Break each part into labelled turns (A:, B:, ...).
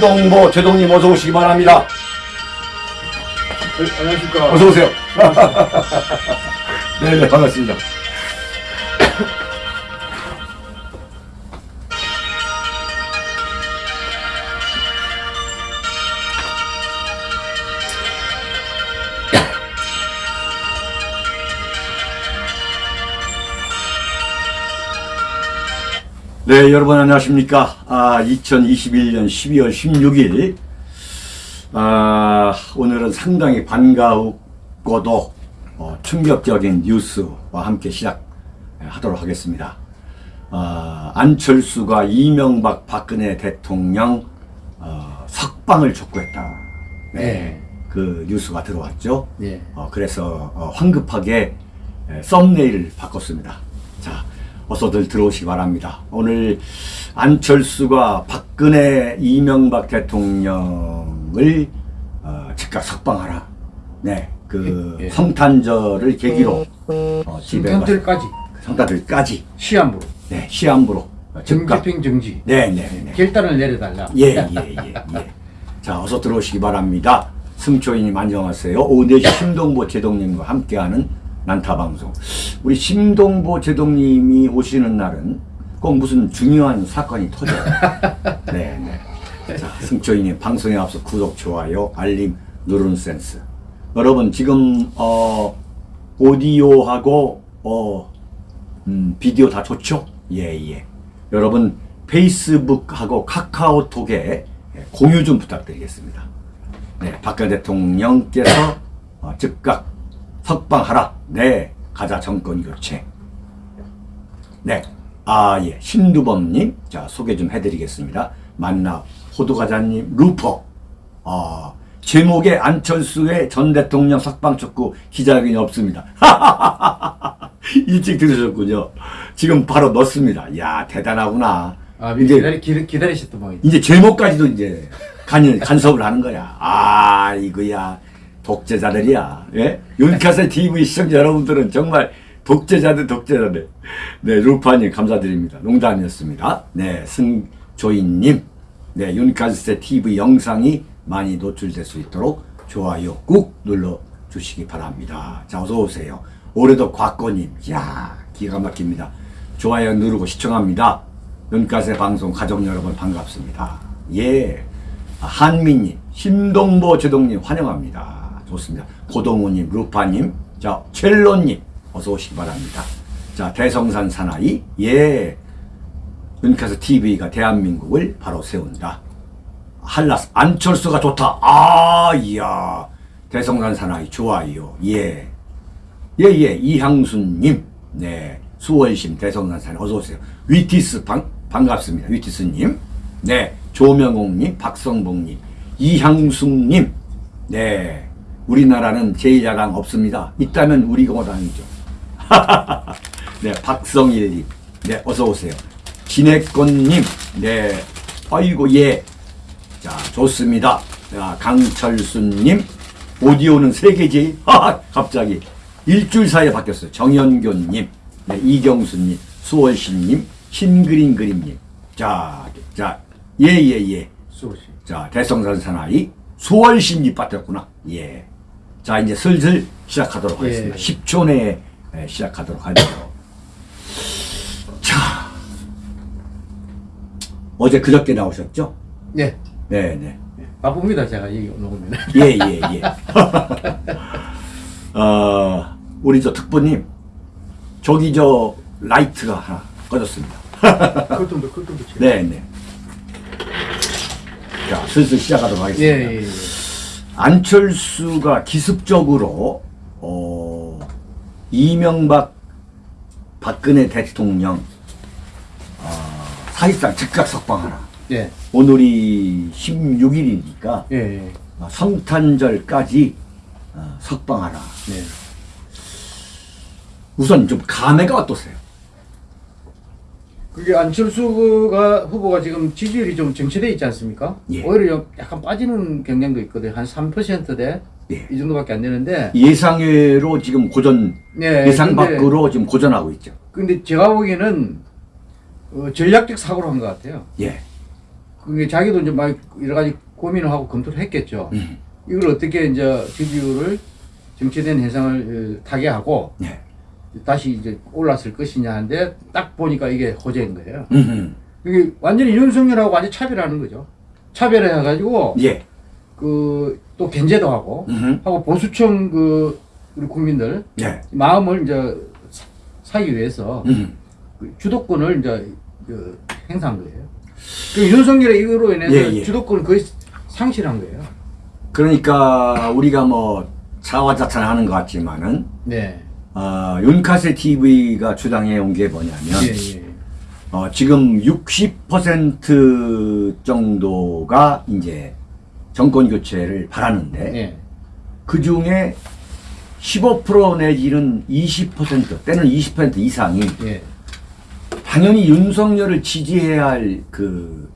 A: 자, 심동보 제동님 어서 오시기 바랍니다.
B: 네, 안녕하십니까.
A: 어서 오세요. 네 네 반갑습니다. 네, 여러분 안녕하십니까? 아, 2021년 12월 16일. 아, 오늘은 상당히 반가웠고도 어, 충격적인 뉴스와 함께 시작하도록 하겠습니다. 아, 안철수가 이명박 박근혜 대통령 어, 석방을 촉구했다. 네,
B: 네.
A: 그 뉴스가 들어왔죠.
B: 네.
A: 어, 그래서 어, 황급하게 에, 썸네일을 바꿨습니다. 자, 어서들 들어오시기 바랍니다. 오늘 안철수가 박근혜 이명박 대통령을 어, 즉각 석방하라. 네, 그
B: 예, 예.
A: 성탄절을 계기로 어, 집에 가서
B: 성탄절까지
A: 성탄절까지
B: 시한부로
A: 네, 시한부로 어, 즉각
B: 정집행 정지
A: 네, 네, 네.
B: 결단을 내려달라.
A: 예, 예, 예, 예. 자, 어서 들어오시기 바랍니다. 승초이님 안녕하세요. 오후 4시 심동보 제동님과 함께하는 난타 방송. 우리 심동보 제동님이 오시는 날은 꼭 무슨 중요한 사건이 터져요. 네, 네. 자, 승초이님 방송에 앞서 구독, 좋아요, 알림 누르는 센스. 여러분, 지금, 어, 오디오하고, 어, 음, 비디오 다 좋죠? 예, 예. 여러분, 페이스북하고 카카오톡에 공유 좀 부탁드리겠습니다. 네, 박근혜 대통령께서 어, 즉각 석방하라. 네, 가자 정권 교체. 네, 아, 예. 신두범님, 자, 소개 좀 해드리겠습니다. 만나, 호두과자님, 루퍼. 아, 제목에 안철수의 전 대통령 석방 촉구 기자회견이 없습니다. 일찍 들으셨군요. 지금 바로 넣습니다. 야 대단하구나.
B: 아, 미리 기다리, 기다리, 기다리셨던 모양이죠.
A: 이제 제목까지도 이제 간, 간섭을 하는 거야. 아, 이거야. 독재자들이야. 예? 윤카세 TV 시청자 여러분들은 정말 독재자들, 독재자들. 네, 루파님 감사드립니다. 농담이었습니다. 네, 승조인님. 네, 윤카세 TV 영상이 많이 노출될 수 있도록 좋아요 꾹 눌러주시기 바랍니다. 자, 어서오세요. 올해도 곽건님. 이야, 기가 막힙니다. 좋아요 누르고 시청합니다. 눈가세 방송 가족 여러분 반갑습니다. 예. 아, 한민님, 심동보 제동님 환영합니다. 좋습니다. 고동우님, 루파님, 자, 첼로님, 어서 오시기 바랍니다. 자, 대성산 사나이, 예. 눈가세 TV가 대한민국을 바로 세운다. 한라스, 안철수가 좋다. 아, 이야. 대성산 사나이 좋아요. 예. 예, 예, 이향순님, 네, 수월심 대성난산 어서 오세요. 위티스 반, 반갑습니다. 위티스님, 네, 조명옥님, 박성봉님, 이향숙님, 네, 우리나라는 제1야당 없습니다. 있다면 우리 공화당이죠. 네, 박성일님, 네, 어서오세요. 진해권님, 네, 아이고, 예. 자, 좋습니다. 자, 강철수님, 오디오는 세계제일? 하하, 갑자기. 일주일 사이에 바뀌었어요. 정현교님, 네, 이경수님, 수월신님, 신그림 그림님. 자, 자, 예, 예, 예.
B: 수고시.
A: 자, 대성산 사나이, 수월신님 빠졌구나. 예. 자, 이제 슬슬 시작하도록
B: 예.
A: 하겠습니다. 10초 내에 예, 시작하도록 하죠. 자, 어제 그저께 나오셨죠?
B: 네.
A: 네, 네.
B: 바쁩니다, 제가 여기 오면.
A: 예, 예, 예. 어, 우리 저 특보님, 저기 저 라이트가 하나 꺼졌습니다.
B: 클통도 치고.
A: 네, 네. 자, 슬슬 시작하도록
B: 예,
A: 하겠습니다.
B: 예, 예.
A: 안철수가 기습적으로, 어, 이명박 박근혜 대통령, 어, 사실상 즉각 석방하라.
B: 예,
A: 오늘이 16일이니까,
B: 예, 예.
A: 성탄절까지 어, 석방하라.
B: 네.
A: 우선 좀 감회가 어떠세요?
B: 그게 안철수가 후보가 지금 지지율이 좀 정체돼 있지 않습니까?
A: 예.
B: 오히려 좀 약간 빠지는 경향도 있거든요. 한 3%대
A: 예.
B: 이 정도밖에 안 되는데.
A: 예상외로 지금 고전
B: 네,
A: 예상
B: 근데-
A: 밖으로 지금 고전하고 있죠.
B: 근데 제가 보기에는 어, 전략적 사고를 한것 같아요.
A: 예.
B: 그게 자기도 이제 막 여러 가지 고민을 하고 검토를 했겠죠.
A: 음.
B: 이걸 어떻게 이제 지지율을 정체된 해상을 어, 타개하고
A: 네.
B: 다시 이제 올랐을 것이냐 하는데 딱 보니까 이게 호재인 거예요.
A: 음.
B: 이게 완전히 윤석열하고 완전 차별하는 거죠. 차별을 해가지고
A: 예.
B: 그또 견제도 하고
A: 음.
B: 하고 보수층 그 우리 국민들
A: 예.
B: 마음을 이제 사- 사기 위해서
A: 음.
B: 그 주도권을 이제 그 행사한 거예요. 그 윤석열의 이거로 인해서
A: 예, 예.
B: 주도권을 거의 상실한 거예요.
A: 그러니까 우리가 뭐 자화자찬하는 것 같지만은
B: 네.
A: 어, 윤카세 TV가 주장해 온 게 뭐냐면
B: 예, 예.
A: 어, 지금 60% 정도가 이제 정권 교체를 바라는데
B: 예.
A: 그 중에 15% 내지는 20% 때는 20% 이상이
B: 예.
A: 당연히 윤석열을 지지해야 할 그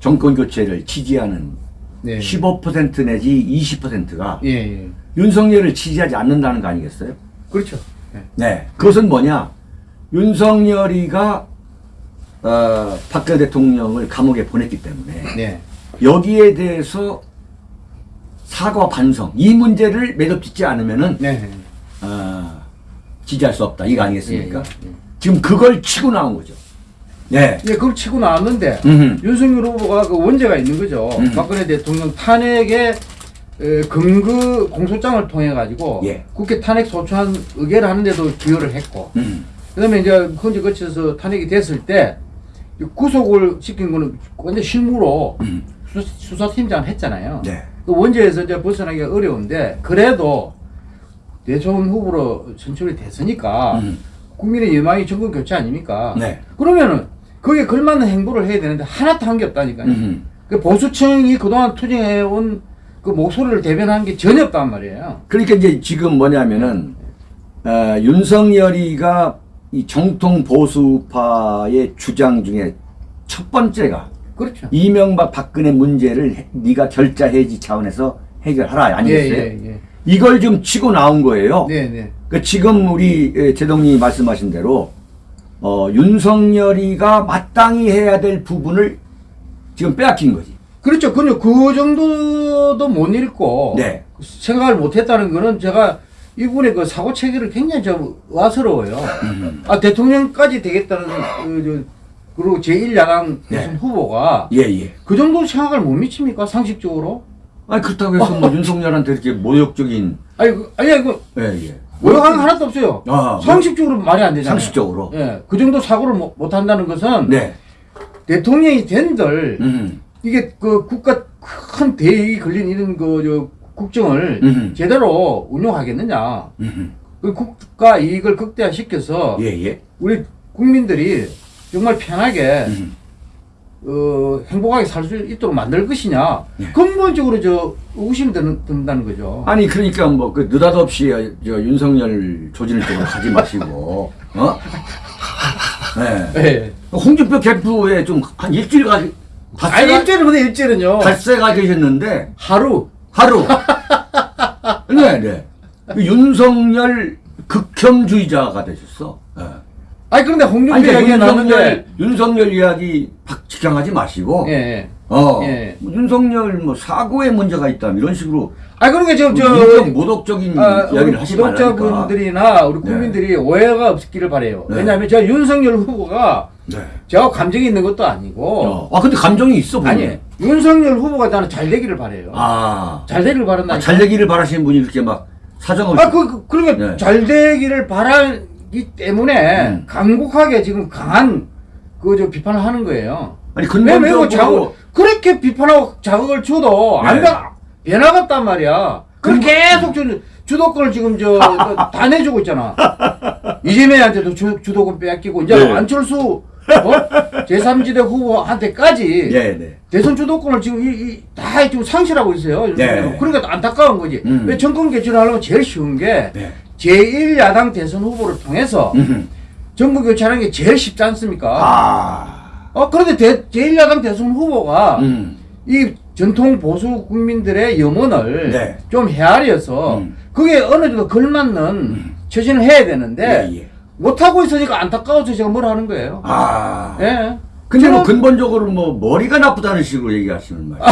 A: 정권 교체를 지지하는
B: 네.
A: 15% 내지 20%가
B: 예, 예.
A: 윤석열을 지지하지 않는다는 거 아니겠어요?
B: 그렇죠. 예.
A: 네. 그것은 뭐냐? 윤석열이가 어, 박근혜 대통령을 감옥에 보냈기 때문에
B: 네.
A: 여기에 대해서 사과 반성 이 문제를 매듭짓지 않으면은
B: 네.
A: 어, 지지할 수 없다 이거 아니겠습니까?
B: 예.
A: 지금 그걸 치고 나온 거죠. 네.
B: 예, 그걸 치고 나왔는데
A: 음흠.
B: 윤석열 후보가 그 원죄가 있는 거죠.
A: 음.
B: 박근혜 대통령 탄핵의 에, 근거 공소장을 통해 가지고
A: 예.
B: 국회 탄핵 소추안 의결을 하는데도 기여를 했고
A: 음.
B: 그다음에 이제 헌재 거쳐서 탄핵이 됐을 때 구속을 시킨 거는 완전 실무로
A: 음.
B: 수사, 수사팀장 했잖아요.
A: 네.
B: 그 원죄에서 이제 벗어나기가 어려운데 그래도 대선 후보로 선출이 됐으니까
A: 음.
B: 국민의 여망이 정권 교체 아닙니까?
A: 네.
B: 그러면은 거기에 걸맞는 행보를 해야 되는데 하나도 한 게 없다니까요.
A: 음.
B: 그 보수층이 그동안 투쟁해온 그 목소리를 대변한 게 전혀 없단 말이에요.
A: 그러니까 이제 지금 뭐냐면은 어, 윤석열이가 이 정통 보수파의 주장 중에 첫 번째가
B: 그렇죠.
A: 이명박 박근혜 문제를 해- 네가 결자 해지 차원에서 해결하라 아니겠어요?
B: 예, 예,
A: 이걸 좀 치고 나온 거예요.
B: 예. 네, 네.
A: 그 지금 우리 예, 제동님이 말씀하신 대로 어, 윤석열이가 마땅히 해야 될 부분을 지금 빼앗긴 거지.
B: 그렇죠. 그냥 그 정도도 못 읽고
A: 네.
B: 생각을 못 했다는 거는 제가 이분의 그 사고 체계를 굉장히 좀 와스러워요.
A: 음.
B: 아, 대통령까지 되겠다는 그, 저, 그리고 제1야당
A: 네.
B: 후보가
A: 예, 예.
B: 그 정도 생각을 못 미칩니까? 상식적으로?
A: 아니 그렇다고 해서 뭐 윤석열한테 이렇게 모욕적인
B: 아니, 그, 아니, 그,
A: 예, 예.
B: 모욕하는 거 하나도 없어요.
A: 아,
B: 상식적으로 말이 안 되잖아요.
A: 상식적으로.
B: 예. 그 정도 사고를 못, 못 한다는 것은
A: 네.
B: 대통령이 된들
A: 음.
B: 이게 그 국가 큰 대익이 걸린 이런 그, 저, 국정을
A: 음.
B: 제대로 운용하겠느냐.
A: 음.
B: 그 국가 이익을 극대화시켜서
A: 예, 예.
B: 우리 국민들이 정말 편하게
A: 음.
B: 어, 행복하게 살 수 있도록 만들 것이냐
A: 예.
B: 근본적으로 저 의심이 든다는 거죠.
A: 아니 그러니까 뭐 그 느닷없이 저 윤석열 조질 쪽으로 가지 마시고 어? 네.
B: 예.
A: 홍준표 캠프에 좀 한 일주일 가 닷새가
B: 일주일은 일주일은요
A: 닷새가 계셨는데
B: 하루
A: 하루 네, 네. 그 윤석열 극혐주의자가 되셨어. 네.
B: 아니 그런데 홍준표
A: 아니, 그러니까
B: 이야기가
A: 윤석열,
B: 나왔는데
A: 윤석열 이야기 박직향하지 마시고,
B: 예, 예.
A: 어,
B: 예.
A: 뭐 윤석열 뭐 사고에 문제가 있다 이런 식으로
B: 아니 그러니까 저, 저
A: 인격 모독적인
B: 아, 우리
A: 이야기를 하지 말라니까.
B: 구독자분들이나 우리 국민들이 오해가 없기를 바래요.
A: 네.
B: 왜냐하면 저 윤석열 후보가
A: 네.
B: 제가 감정이 있는 것도 아니고
A: 어. 아 근데 감정이 있어 보면.
B: 아니 윤석열 후보가 나는 잘 되기를 바래요.
A: 아,
B: 잘 되기를 바란다.
A: 아, 잘 되기를 바라시는 분이 이렇게 막 사정을.
B: 아, 그, 그, 그러니까
A: 네.
B: 잘 되기를 바라기 때문에
A: 음.
B: 강국하게 지금 강한 그저 비판을 하는 거예요.
A: 아니 근본적으로
B: 자극, 그렇게 비판하고 자극을 줘도 안
A: 네.
B: 가, 변화갔단 말이야. 그럼
A: 그-
B: 계속 주, 주도권을 지금 저, 다 내주고 있잖아. 이재명한테도 주, 주도권 빼앗기고, 이제
A: 네.
B: 안철수, 어? 제3지대 후보한테까지
A: 네, 네.
B: 대선 주도권을 지금 이, 이, 다 지금 상실하고 있어요.
A: 네.
B: 그러니까 안타까운 거지.
A: 음.
B: 왜 정권 개최를 하려면 제일 쉬운 게
A: 네.
B: 제1야당 대선 후보를 통해서
A: 음.
B: 정부 교체하는 게 제일 쉽지 않습니까?
A: 아,
B: 어, 그런데 대, 제1야당 대선 후보가
A: 음.
B: 이 전통 보수 국민들의 염원을
A: 네.
B: 좀 헤아려서
A: 음.
B: 그게 어느 정도 걸맞는 처신을 해야 되는데
A: 예, 예.
B: 못하고 있으니까 안타까워서 제가 뭘 하는 거예요.
A: 아,
B: 예.
A: 근데 뭐 근본적으로 뭐 머리가 나쁘다는 식으로 얘기하시는 말이에요.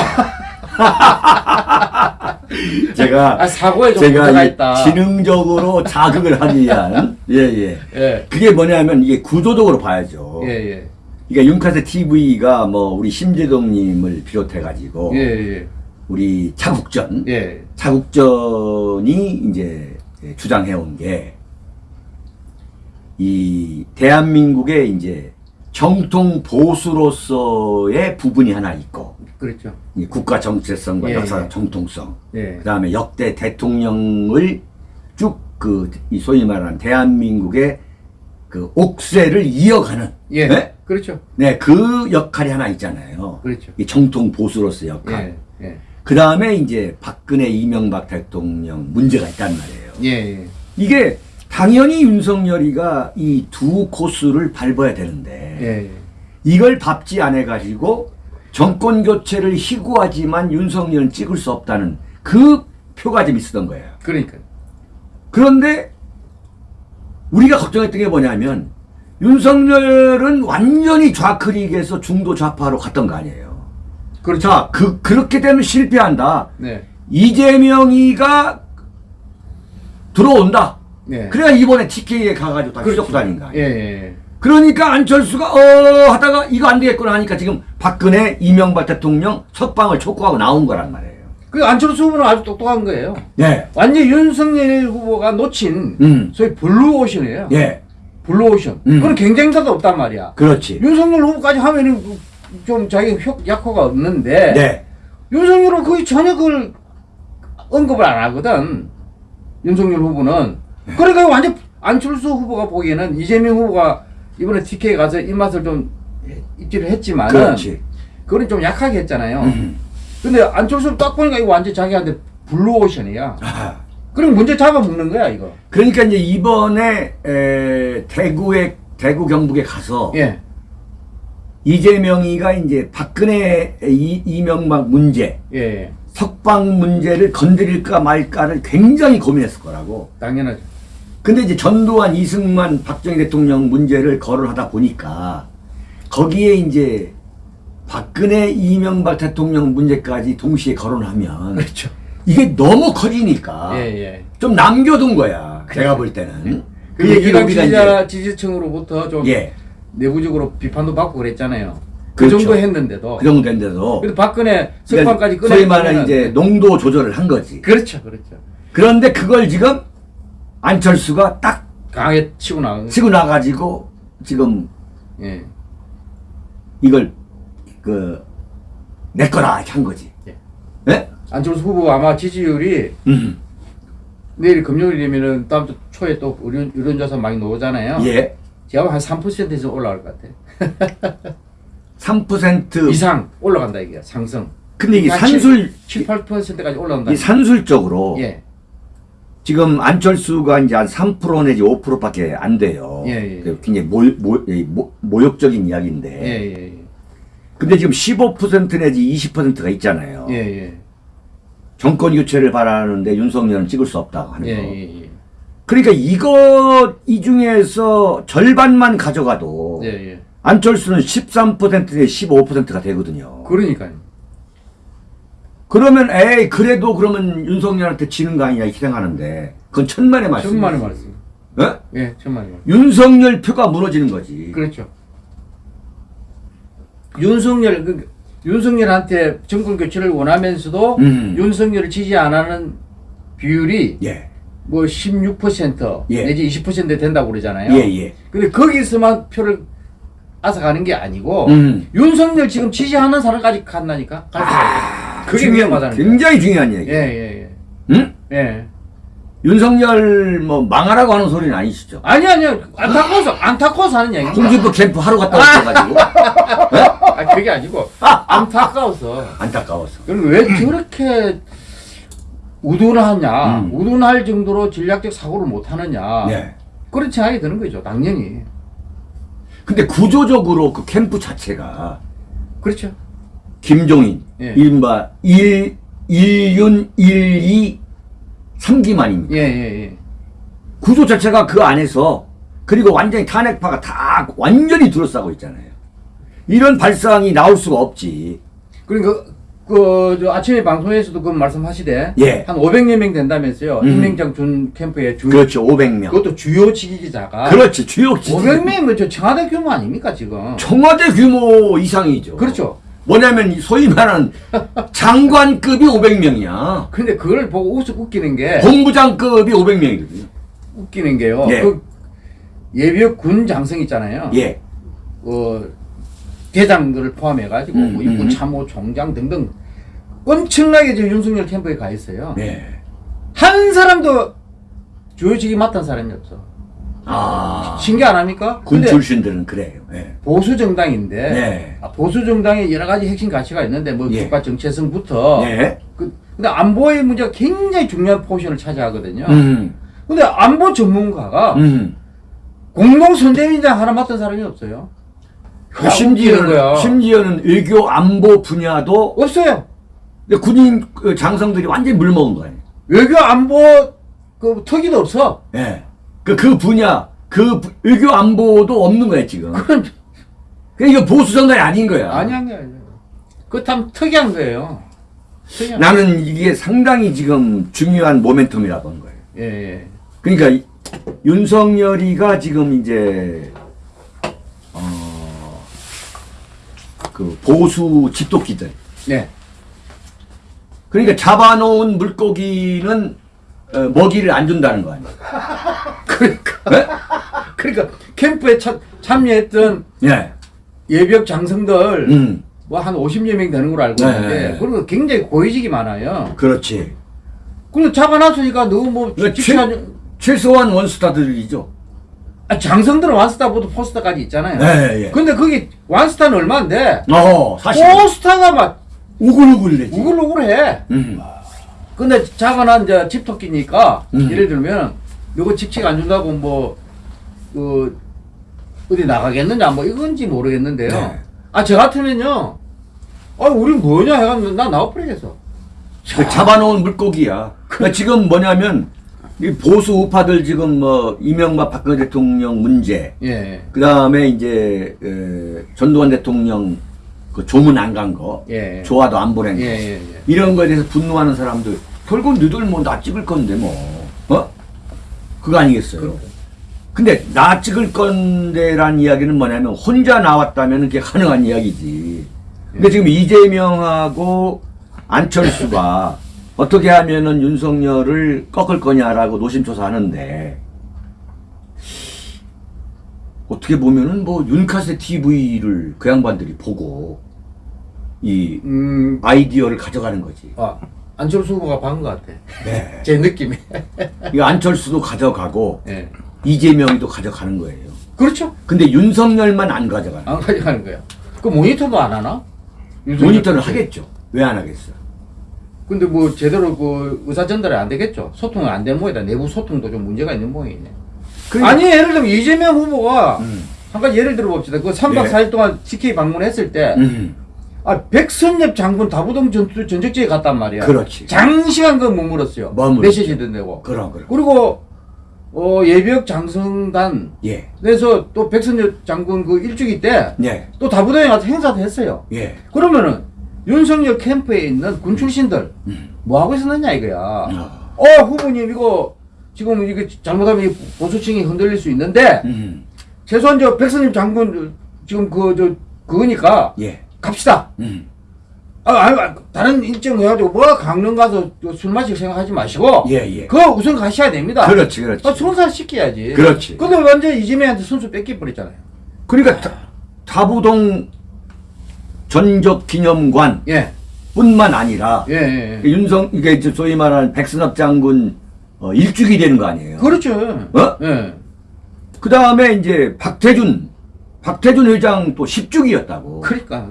A: 제가
B: 아, 사고에 좀
A: 제가
B: 있다.
A: 지능적으로 자극을 하기 위한 예예.
B: 예.
A: 그게 뭐냐면 이게 구조적으로 봐야죠.
B: 예, 예.
A: 그러니까 윤카세 TV가 뭐 우리 심재동님을 비롯해 가지고
B: 예, 예.
A: 우리 차국전
B: 예.
A: 차국전이 이제 주장해온 게 이 대한민국의 이제 정통 보수로서의 부분이 하나 있고
B: 그렇죠.
A: 이 국가 정체성과
B: 예,
A: 역사적
B: 예.
A: 정통성
B: 예.
A: 그 다음에 역대 대통령을 쭉그이 소위 말하는 대한민국의 그 옥세를 이어가는
B: 예.
A: 네?
B: 그렇죠.
A: 네, 그 역할이 하나 있잖아요.
B: 그렇죠.
A: 이 정통 보수로서의 역할.
B: 예. 예.
A: 그 다음에 이제 박근혜 이명박 대통령 문제가 있단 말이에요.
B: 예. 예.
A: 이게 당연히 윤석열이가 이 두 코스를 밟아야 되는데
B: 예.
A: 이걸 밟지 않아 가지고 정권 교체를 희구하지만 윤석열은 찍을 수 없다는 그 표가 좀 있었던 거예요.
B: 그러니까.
A: 그런데 우리가 걱정했던 게 뭐냐면 윤석열은 완전히 좌클릭에서 중도 좌파로 갔던 거 아니에요.
B: 그렇죠.
A: 자, 그 그렇게 되면 실패한다.
B: 네.
A: 이재명이가 들어온다.
B: 네.
A: 그래야 이번에 TK에 가가지고 다
B: 그렇죠.
A: 휘젓고 다닌 거
B: 예. 예.
A: 그러니까 안철수가 어 하다가 이거 안 되겠구나 하니까 지금 박근혜 이명박 대통령 석방을 촉구하고 나온 거란 말이에요.
B: 그 안철수 후보는 아주 똑똑한 거예요.
A: 네.
B: 완전 윤석열 후보가 놓친
A: 음.
B: 소위 블루오션이에요.
A: 예.
B: 블루오션.
A: 음.
B: 그건 경쟁자가 없단 말이야.
A: 그렇지.
B: 윤석열 후보까지 하면은 좀 자기 효, 약효가 없는데
A: 네.
B: 윤석열은 거의 전혀 그걸 언급을 안 하거든. 윤석열 후보는. 그러니까 완전 안철수 후보가 보기에는 이재명 후보가 이번에 TK 가서 입맛을 좀 입지를
A: 그렇지.
B: 그건 좀 약하게 했잖아요.
A: 음.
B: 근데 안철수를 딱 보니까 이거 완전 자기한테 블루오션이야.
A: 아.
B: 그럼 문제 잡아먹는 거야 이거.
A: 그러니까 이제 이번에 에, 대구에 대구 경북에 가서
B: 예.
A: 이재명이가 이제 박근혜 이, 이명박 문제
B: 예.
A: 석방 문제를 건드릴까 말까를 굉장히 고민했을 거라고.
B: 당연하죠.
A: 근데 이제 전두환, 이승만, 박정희 대통령 문제를 거론하다 보니까 거기에 이제 박근혜, 이명박 대통령 문제까지 동시에 거론하면
B: 그렇죠.
A: 이게 너무 커지니까
B: 예, 예.
A: 좀 남겨둔 거야. 제가 볼 때는.
B: 그
A: 얘기를
B: 이랑
A: 우리가
B: 지지자, 지지층으로부터 좀
A: 예.
B: 내부적으로 비판도 받고 그랬잖아요. 그
A: 그렇죠.
B: 정도 했는데도.
A: 그 정도 된데도
B: 그래도 박근혜 석방까지
A: 그러니까 소위 말하는 이제 농도 조절을 한 거지.
B: 그렇죠, 그렇죠.
A: 그런데 그걸 지금 안철수가 딱
B: 강하게 치고 나간.
A: 치고 나가지고 지금
B: 예.
A: 이걸 그 내 거라 한 거지.
B: 예.
A: 예?
B: 안철수 후보 아마 지지율이
A: 음.
B: 내일 금요일이면은 다음 주 초에 또 의견, 여론조사 많이 나오잖아요.
A: 예.
B: 제가 한 3%에서 올라갈 것 같아.
A: 3%
B: 이상 올라간다 이게 상승.
A: 근데 이게
B: 한
A: 산술
B: 7, 8%까지 올라간다.
A: 이 산술적으로
B: 예.
A: 지금 안철수가 이제 한 3% 내지 5%밖에 안 돼요.
B: 예, 예.
A: 그 굉장히 모, 모, 이 모, 모욕적인 이야기인데.
B: 예, 예,
A: 근데 지금 15% 내지 20%가 있잖아요.
B: 예. 예, 예.
A: 정권 교체를 바라는데 윤석열은 찍을 수 없다고 하는
B: 예,
A: 거.
B: 예, 예.
A: 그러니까 이거 이 중에서 절반만 가져가도
B: 예, 예.
A: 안철수는 13% 내지 15%가 되거든요.
B: 그러니까요.
A: 그러면 에이 그래도 그러면 윤석열한테 지는 거 아니냐 이렇게 생각하는데 그건 천만의 말씀.
B: 천만의 말씀.
A: 예?
B: 예, 천만의 말씀.
A: 윤석열 표가 무너지는 거지.
B: 그렇죠. 윤석열 그 윤석열한테 정권 교체를 원하면서도
A: 음.
B: 윤석열을 지지 안 하는 비율이
A: 예.
B: 뭐16%
A: 예.
B: 내지 20% 된다고 그러잖아요.
A: 예, 예.
B: 근데 거기서만 표를 앗아가는 게 아니고
A: 음.
B: 윤석열 지금 지지하는 사람까지 수가 있어요. 그게
A: 중요한-
B: 위험하다는 거예요.
A: 굉장히 중요한 얘기.
B: 예, 예,
A: 응?
B: 예. 예.
A: 윤석열 뭐 망하라고 하는 소리는 아니시죠?
B: 아니 아니요. 안타까워서 안타까워서 하는 얘기입니다.
A: 홍준표 캠프 하루 갔다 오셔가지고
B: 아 그게 아니고 안타까워서.
A: 안타까워서.
B: 그럼 왜 저렇게 우둔하냐,
A: 음.
B: 우둔할 정도로 전략적 사고를 못 하느냐.
A: 네.
B: 그런 생각이 드는 거죠, 당연히.
A: 근데 구조적으로 그 캠프 자체가
B: 그렇죠.
A: 김종인,
B: 예.
A: 이른바 1, 1윤, 1, 2, 3기만 입니다.
B: 예, 예, 예.
A: 구조 자체가 그 안에서 그리고 완전히 탄핵파가 다 완전히 둘러싸고 있잖아요. 이런 발상이 나올 수가 없지.
B: 그러니까 그, 저 아침에 방송에서도 그 말씀하시되
A: 예.
B: 한 500여 명 된다면서요.
A: 음.
B: 임명장 준 캠프에 주
A: 그렇죠. 500명.
B: 그것도 주요 지기자가
A: 그렇지. 주요 기지.
B: 500명이면 저 청와대 규모 아닙니까 지금?
A: 청와대 규모 이상이죠.
B: 그렇죠.
A: 뭐냐면 소위 말하는 장관급이 500명이야.
B: 근데 그걸 보고 웃, 웃기는 게
A: 본부장급이 500명이거든요.
B: 웃기는 게요.
A: 예.
B: 그 예비역 군 장성 있잖아요.
A: 예.
B: 어, 대장들을 포함해 가지고
A: 음,
B: 뭐 육군
A: 음.
B: 참모 총장 등등 엄청나게 지금 윤석열 캠프에 가 있어요.
A: 네.
B: 한 사람도 주요직이 맡은 사람이 없어.
A: 아.
B: 신기 안 합니까?
A: 군 출신들은 그래요. 예.
B: 보수 정당인데
A: 네.
B: 아, 보수 정당에 여러 가지 핵심 가치가 있는데 뭐
A: 예.
B: 국가 정체성부터
A: 예.
B: 그, 근데 안보의 문제가 굉장히 중요한 포션을 차지하거든요.
A: 음.
B: 근데 안보 전문가가
A: 음.
B: 공동 선대위장 하나 맡은 사람이 없어요.
A: 그 심지어는, 심지어는 외교 안보 분야도
B: 없어요.
A: 근데 군인 그 장성들이 완전히 물먹은 거예요.
B: 외교 안보 그 특위도 없어.
A: 예. 그, 그 분야, 그 부- 외교 안보도 없는 거예요, 지금.
B: 그건
A: 그러니까 이거 보수 정당이 아닌 거야.
B: 아니한 게 아니에요. 그참 특이한 거예요. 특이한.
A: 나는 이게 상당히 지금 중요한 모멘텀이라고 본 거예요.
B: 예, 예.
A: 그러니까 이- 윤석열이가 지금 이제 어, 그 보수 집도끼들
B: 네.
A: 그러니까 잡아놓은 물고기는 어, 먹이를 안 준다는 거 아니에요?
B: 그러니까
A: 네?
B: 그러니까 캠프에 참, 참여했던
A: 예.
B: 예비역 장성들
A: 음,
B: 뭐한 50여 명 되는 걸로 알고
A: 네,
B: 있는데
A: 네.
B: 그리고 굉장히 고위직이 많아요.
A: 그렇지.
B: 그리고 잡아놨으니까 너무 뭐
A: 최, 최소한 원스타들이죠.
B: 아, 장성들은 완스타보다 포스터까지 있잖아요.
A: 네, 예.
B: 근데 그게 완스타는 얼마인데
A: 어, 사실
B: 포스터가 막
A: 우글우글내지.
B: 우글우글해.
A: 음.
B: 근데 작은 이제 집토끼니까
A: 음.
B: 예를 들면 누구 직책 안 준다고 뭐그 어디 나가겠느냐 뭐 이건지 모르겠는데요.
A: 네.
B: 아 저 같으면요. 아 우리 뭐냐 해가지고 나 나와버리겠어.
A: 그 잡아놓은 물고기야. 그러니까 지금 뭐냐면 이 보수 우파들 지금 뭐 이명박 박근혜 대통령 문제,
B: 예.
A: 그 다음에 이제 에, 전두환 대통령 그 조문 안 간 거,
B: 예.
A: 조화도 안 보낸 거,
B: 예, 예, 예.
A: 이런 거에 대해서 분노하는 사람들 결국 너희들 뭐 나 찍을 건데 뭐, 어? 그거 아니겠어요? 근데 나 찍을 건데란 이야기는 뭐냐면 혼자 나왔다면 그게 가능한 이야기지. 근데 지금 이재명하고 안철수가 어떻게 하면은 윤석열을 꺾을 거냐라고 노심초사하는데 어떻게 보면은 뭐 윤카세 TV를 그 양반들이 보고 이
B: 음,
A: 아이디어를 가져가는 거지.
B: 아 안철수 후보가 박은 것 같아.
A: 네.
B: 제 느낌에.
A: 이 안철수도 가져가고
B: 예.
A: 이재명이도 가져가는 거예요.
B: 그렇죠.
A: 근데 윤석열만 안 가져가는.
B: 안 가져가는 거야. 그 모니터도 안 하나?
A: 모니터는. 하겠죠. 왜 안 하겠어?
B: 근데 뭐 제대로 그 의사 전달이 안 되겠죠. 소통이 안 된 모양이다. 내부 소통도 좀 문제가 있는 모양이네.
A: 그러니까-
B: 아니 예를 들면 이재명 후보가
A: 음.
B: 한 가지 예를 들어 봅시다. 그 3박
A: 네.
B: 4일 동안 TK 방문했을 때
A: 음,
B: 아, 백선엽 장군 다부동 전, 전적지에 갔단 말이야.
A: 그렇지.
B: 장시간 그 머물었어요.
A: 머물었죠.
B: 메시지 듣내고.
A: 그럼 그럼.
B: 그리고 어, 예비역 장성단
A: 예,
B: 그래서 또 백선엽 장군 그 일주기 때또
A: 예,
B: 다부동에 가서 행사도 했어요.
A: 예.
B: 그러면은 윤석열 캠프에 있는 군 출신들
A: 음.
B: 뭐 하고 있었느냐 이거야.
A: 아,
B: 어 후보님 이거 지금 이게 잘못하면 이 보수층이 흔들릴 수 있는데
A: 음,
B: 최소한 저 백선엽 장군 지금 그 저 그거니까
A: 예,
B: 갑시다.
A: 음,
B: 아, 아니, 아, 다른 일정 해가지고 뭐 강릉 가서 또술 마실 생각하지 마시고
A: 예, 예.
B: 그거 우선 가셔야 됩니다.
A: 그렇지, 그렇지.
B: 아, 손살 시켜야지.
A: 그렇지.
B: 근데 완전 이재명한테 선수 뺏기 버렸잖아요.
A: 그러니까 다, 다부동 전적 기념관
B: 예,
A: 뿐만 아니라
B: 예, 예. 예.
A: 윤성 이게 소위 말하는 백선엽 장군 어, 일주기 되는 거 아니에요?
B: 그렇죠.
A: 어?
B: 예.
A: 그 다음에 이제 박태준 박태준 회장 또 10주기였다고.
B: 그러니까.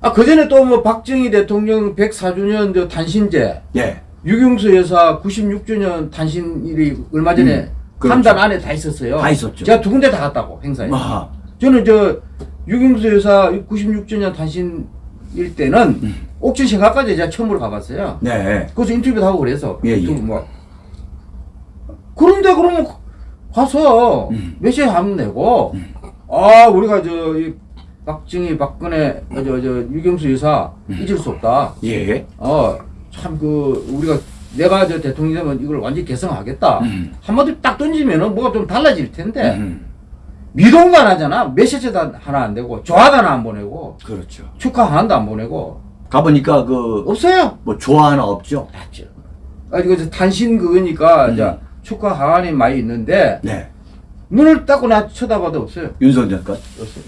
B: 아, 그 전에 또 뭐 박정희 대통령 104주년 저 단신제,
A: 예.
B: 유경수 여사 96주년 단신일이 얼마 전에
A: 음, 그렇죠.
B: 한달 안에 다 있었어요.
A: 다 있었죠.
B: 제가 두 군데 다 갔다고, 행사에.
A: 아,
B: 저는 저 유경수 여사 96주년 단신일 때는
A: 음.
B: 옥천 생각까지 제가 처음으로 가봤어요.
A: 네.
B: 거기서 인터뷰도 하고 그래서.
A: 예, 예.
B: 또 뭐. 그런데 그러면 가서
A: 음.
B: 메시지 하면 되고 아 우리가 저 이 박정희 박근혜 저저 유경수 여사
A: 음.
B: 잊을 수 없다.
A: 예.
B: 어참 그 우리가 내가 저 대통령 되면 이걸 완전 히 개성하겠다.
A: 음.
B: 한마디 딱 던지면은 뭐가 좀 달라질 텐데
A: 음.
B: 미동도 안 하잖아. 메시지 도 하나 안 되고 조화도 하나 안 보내고
A: 그렇죠.
B: 축하 하나도 안 보내고
A: 가보니까 그
B: 없어요.
A: 뭐 조화 하나 없죠.
B: 맞죠. 아 이거 저 단신 그거니까
A: 음.
B: 이제 축하 하안이 많이 있는데
A: 네.
B: 눈을 닦고 나 쳐다봐도 없어요.
A: 윤석열 것.
B: 없어요.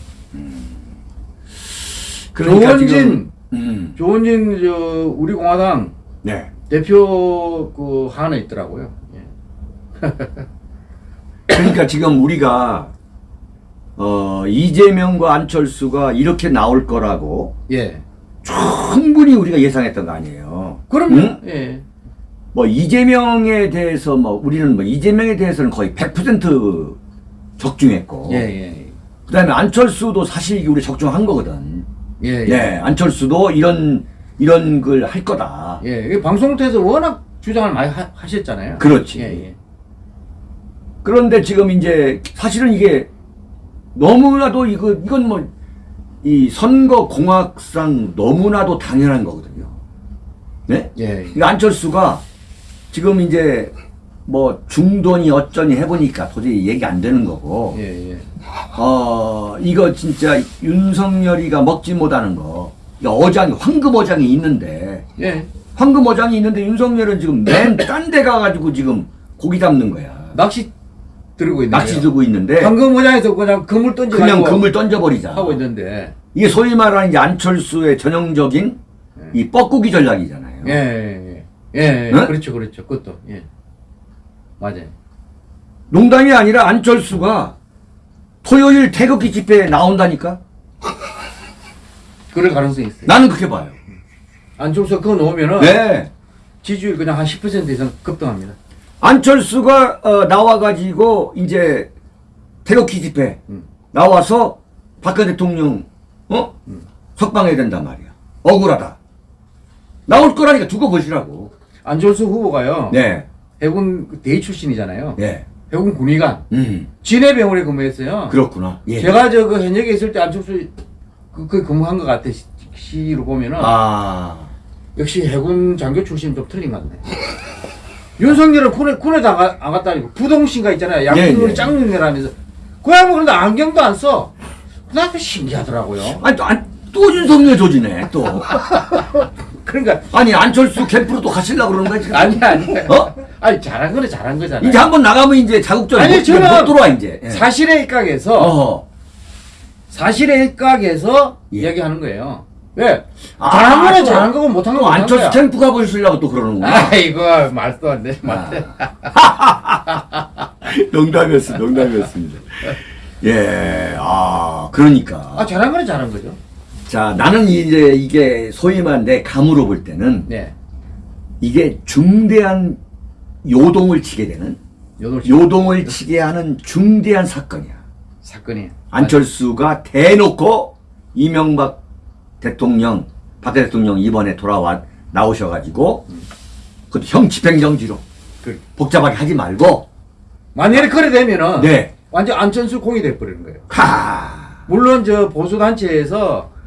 A: 그러니까
B: 조원진
A: 지금 음.
B: 조원진 저 우리 공화당
A: 네.
B: 대표 그 하나 있더라고요. 예.
A: 그러니까 지금 우리가 어 이재명과 안철수가 이렇게 나올 거라고
B: 예.
A: 충분히 우리가 예상했던 거 아니에요.
B: 그럼요.
A: 응?
B: 예.
A: 뭐 이재명에 대해서 뭐 우리는 뭐 이재명에 대해서는 거의 100% 적중했고
B: 예, 예.
A: 그다음에 안철수도 사실 우리 적중한 거거든.
B: 예, 예.
A: 네, 안철수도 이런 이런 걸 할 거다.
B: 예. 이게 방송국에서 워낙 주장을 많이 하, 하셨잖아요.
A: 그렇지.
B: 예, 예.
A: 그런데 지금 이제 사실은 이게 너무나도 이거 이건 뭐 이 선거 공학상 너무나도 당연한 거거든요. 네?
B: 예.
A: 이 안철수가 지금 이제 뭐 중돈이 어쩌니 해보니까 도저히 얘기 안 되는 거고
B: 예, 예.
A: 어 이거 진짜 윤석열이가 먹지 못하는 거 어장이 황금 어장이 있는데
B: 예.
A: 황금 어장이 있는데 윤석열은 지금 맨 딴 데 가가지고 지금 고기 잡는 거야
B: 낚시 들고 있는
A: 낚시 들고 있는데
B: 방금 모장에서 그냥 그물 던져
A: 그냥 금을 던져버리자
B: 하고 있는데.
A: 이게 소위 말하는 안철수의 전형적인 이 뻐꾸기 전략이잖아요
B: 예, 예. 예. 예.
A: 네?
B: 그렇죠. 그렇죠. 그것도. 예. 맞아요.
A: 농담이 아니라 안철수가 토요일 태극기 집회에 나온다니까
B: 그럴 가능성이 있어요.
A: 나는 그렇게 봐요
B: 안철수 그거 놓으면은
A: 네.
B: 지지율 그냥 한 10% 이상 급등합니다.
A: 안철수가 어, 나와가지고 이제 태극기 집회
B: 음.
A: 나와서 박근혜 대통령 어 석방해야 된단 말이야 억울하다 나올 거라니까 두고 보시라고
B: 안철수 후보가요.
A: 네,
B: 해군 대위 출신이잖아요.
A: 네,
B: 해군 군의관.
A: 음
B: 진해 병원에 근무했어요.
A: 그렇구나. 예.
B: 제가 저 그 현역에 있을 때 안철수 그, 그 근무한 것 같아. 시- 시로 보면은
A: 아,
B: 역시 해군 장교 출신 좀 틀린 것 같네. 윤석열은 군에 군에도 안, 가, 안 갔다 아니고 부동신가 있잖아요.
A: 예,
B: 양궁을
A: 예.
B: 짱눈이라면서 그 양반 그런데 안경도 안 써. 나도 신기하더라고요.
A: 아니 또, 안, 또 윤석열 조지네 또.
B: 그러니까
A: 아니 안철수 캠프로 또 가시려고 그러는 거야 지금.
B: 아니 아니.
A: 어?
B: 아니 잘한 거는 잘한 거잖아요.
A: 이제 한번 나가면 이제 자국적
B: 아니,
A: 못,
B: 저는
A: 못 들어와 이제. 예.
B: 사실에 입각해서
A: 어허.
B: 사실에 입각해서
A: 예.
B: 이야기하는 거예요. 왜?
A: 아,
B: 잘한 거는
A: 또-
B: 잘한 거고 못한 못한
A: 안철수
B: 거야.
A: 캠프 가보시려고 또 그러는구나.
B: 아이고 말도 안 돼. 말도 돼.
A: 농담이었습니다. 농담이었습니다. 예, 아, 그러니까.
B: 아 잘한 거는 잘한 거죠.
A: 자, 나는 이제 이게 소위 말한 내 감으로 볼 때는
B: 네.
A: 이게 중대한 요동을 치게 되는
B: 요동
A: 요동을 치게 하는 중대한 사건이야.
B: 사건이.
A: 안철수가 대놓고 이명박 대통령, 박 대통령 이번에 돌아와 나오셔가지고 그형 집행정지로
B: 그
A: 복잡하게 하지 말고
B: 만약에 그래 되면은
A: 네,
B: 완전 안철수 공이 돼 버리는 거예요.
A: 하,
B: 물론 저 보수 단체에서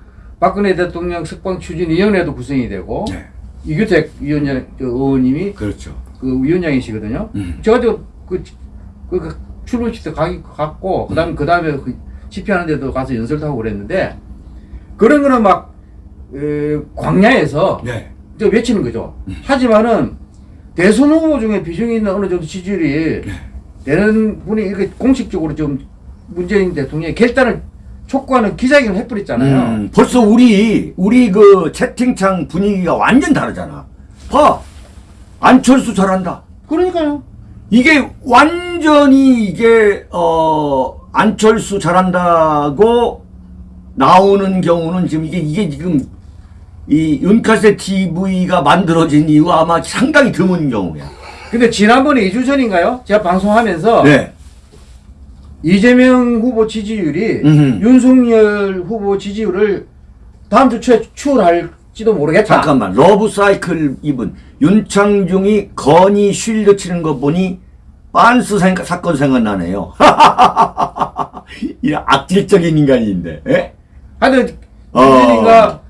B: 박근혜 대통령 석방 추진위원회도 구성이 되고
A: 네,
B: 이규택 위원장 저 의원님이
A: 그렇죠.
B: 그 위원장이시거든요.
A: 음.
B: 제가 저그 그, 그 출근식 때 가기 갔고 그다음에 그다음에 그 집회하는 데도 가서 연설도 하고 그랬는데 그런 거는 막 에, 광야에서
A: 네,
B: 저 외치는 거죠. 하지만은 대선 후보 중에 비중이 있는 어느 정도 지지율이 되는 분이 이렇게 공식적으로 좀 문재인 대통령의 결단을 촉구하는 기자회견을 해버렸잖아요.
A: 음, 벌써 우리 우리 그 채팅창 분위기가 완전 다르잖아. 봐, 안철수 잘한다.
B: 그러니까요.
A: 이게 완전히 이게 어 안철수 잘한다고 나오는 경우는 지금 이게 이게 지금 이 윤카세 TV가 만들어진 이유 아마 상당히 드문 경우야.
B: 근데 지난번에 2주 전인가요? 제가 방송하면서
A: 네.
B: 이재명 후보 지지율이
A: 음흠.
B: 윤석열 후보 지지율을 다음 주 초에 추월할지도 모르겠다.
A: 잠깐만 러브 사이클 이분 윤창중이 건희 shield 치는 거 보니 빤스 생, 사건 생각나네요. 이 악질적인 인간인데. 예?
B: 하여튼
A: 어.
B: 문재인가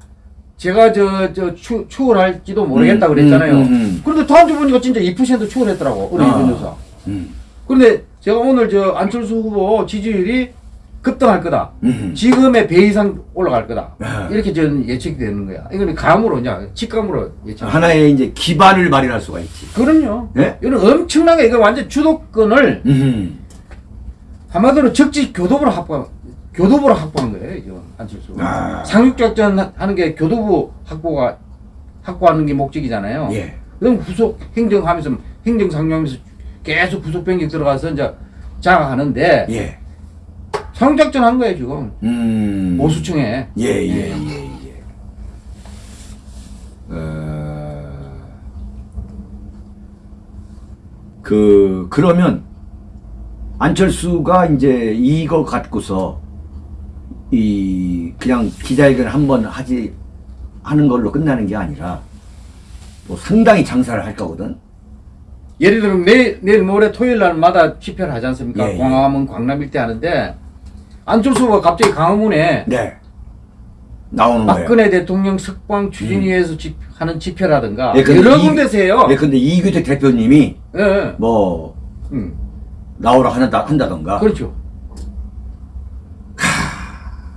B: 제가 저저 추월할지도 모르겠다
A: 음,
B: 그랬잖아요.
A: 음, 음.
B: 그런데 다음 주 보니까 진짜 2% 추월했더라고 우리
A: 아.
B: 변호사.
A: 음.
B: 그런데 제가 오늘 저 안철수 후보 지지율이 급등할 거다.
A: 음.
B: 지금의 배 이상 올라갈 거다.
A: 아.
B: 이렇게 저는 예측이 되는 거야. 이거는 감으로 그냥 직감으로 예측.
A: 하나의 이제 기반을 마련할 수가 있지.
B: 그럼요.
A: 예?
B: 이건 엄청나게 이거 완전 주도권을
A: 음.
B: 한마디로 적지 교도부로 확보 교도부로 확보한 거예요. 이거 안철수.
A: 아.
B: 상륙작전 하- 하는 게 교도부 확보가 확보하는 게 목적이잖아요.
A: 예.
B: 그럼 구속 행정하면서 행정 상정하면서 계속 구속 변경 들어가서 이제 장악하는데
A: 예.
B: 상륙작전 한 거예요 지금
A: 음.
B: 보수층에.
A: 예, 예, 예, 예. 어, 그, 그러면, 안철수가 이제 이거 갖고서, 이, 그냥 기자회견 한 번 하지, 하는 걸로 끝나는 게 아니라, 뭐 상당히 장사를 할 거거든.
B: 예를 들면 내일, 내일 모레 토요일 날마다 집회를 하지 않습니까?
A: 예, 예.
B: 광화문 광남 일대 하는데 안철수 후보가 갑자기 강화문에
A: 네. 나오는 거예요.
B: 박근혜 대통령 석방 추진위에서 집, 하는 집회라든가
A: 예, 근데
B: 여러
A: 이-
B: 군데서 해요.
A: 예, 근데 이규택 대표님이
B: 예, 예.
A: 뭐,
B: 음,
A: 나오라 한다, 한다던가.
B: 그렇죠.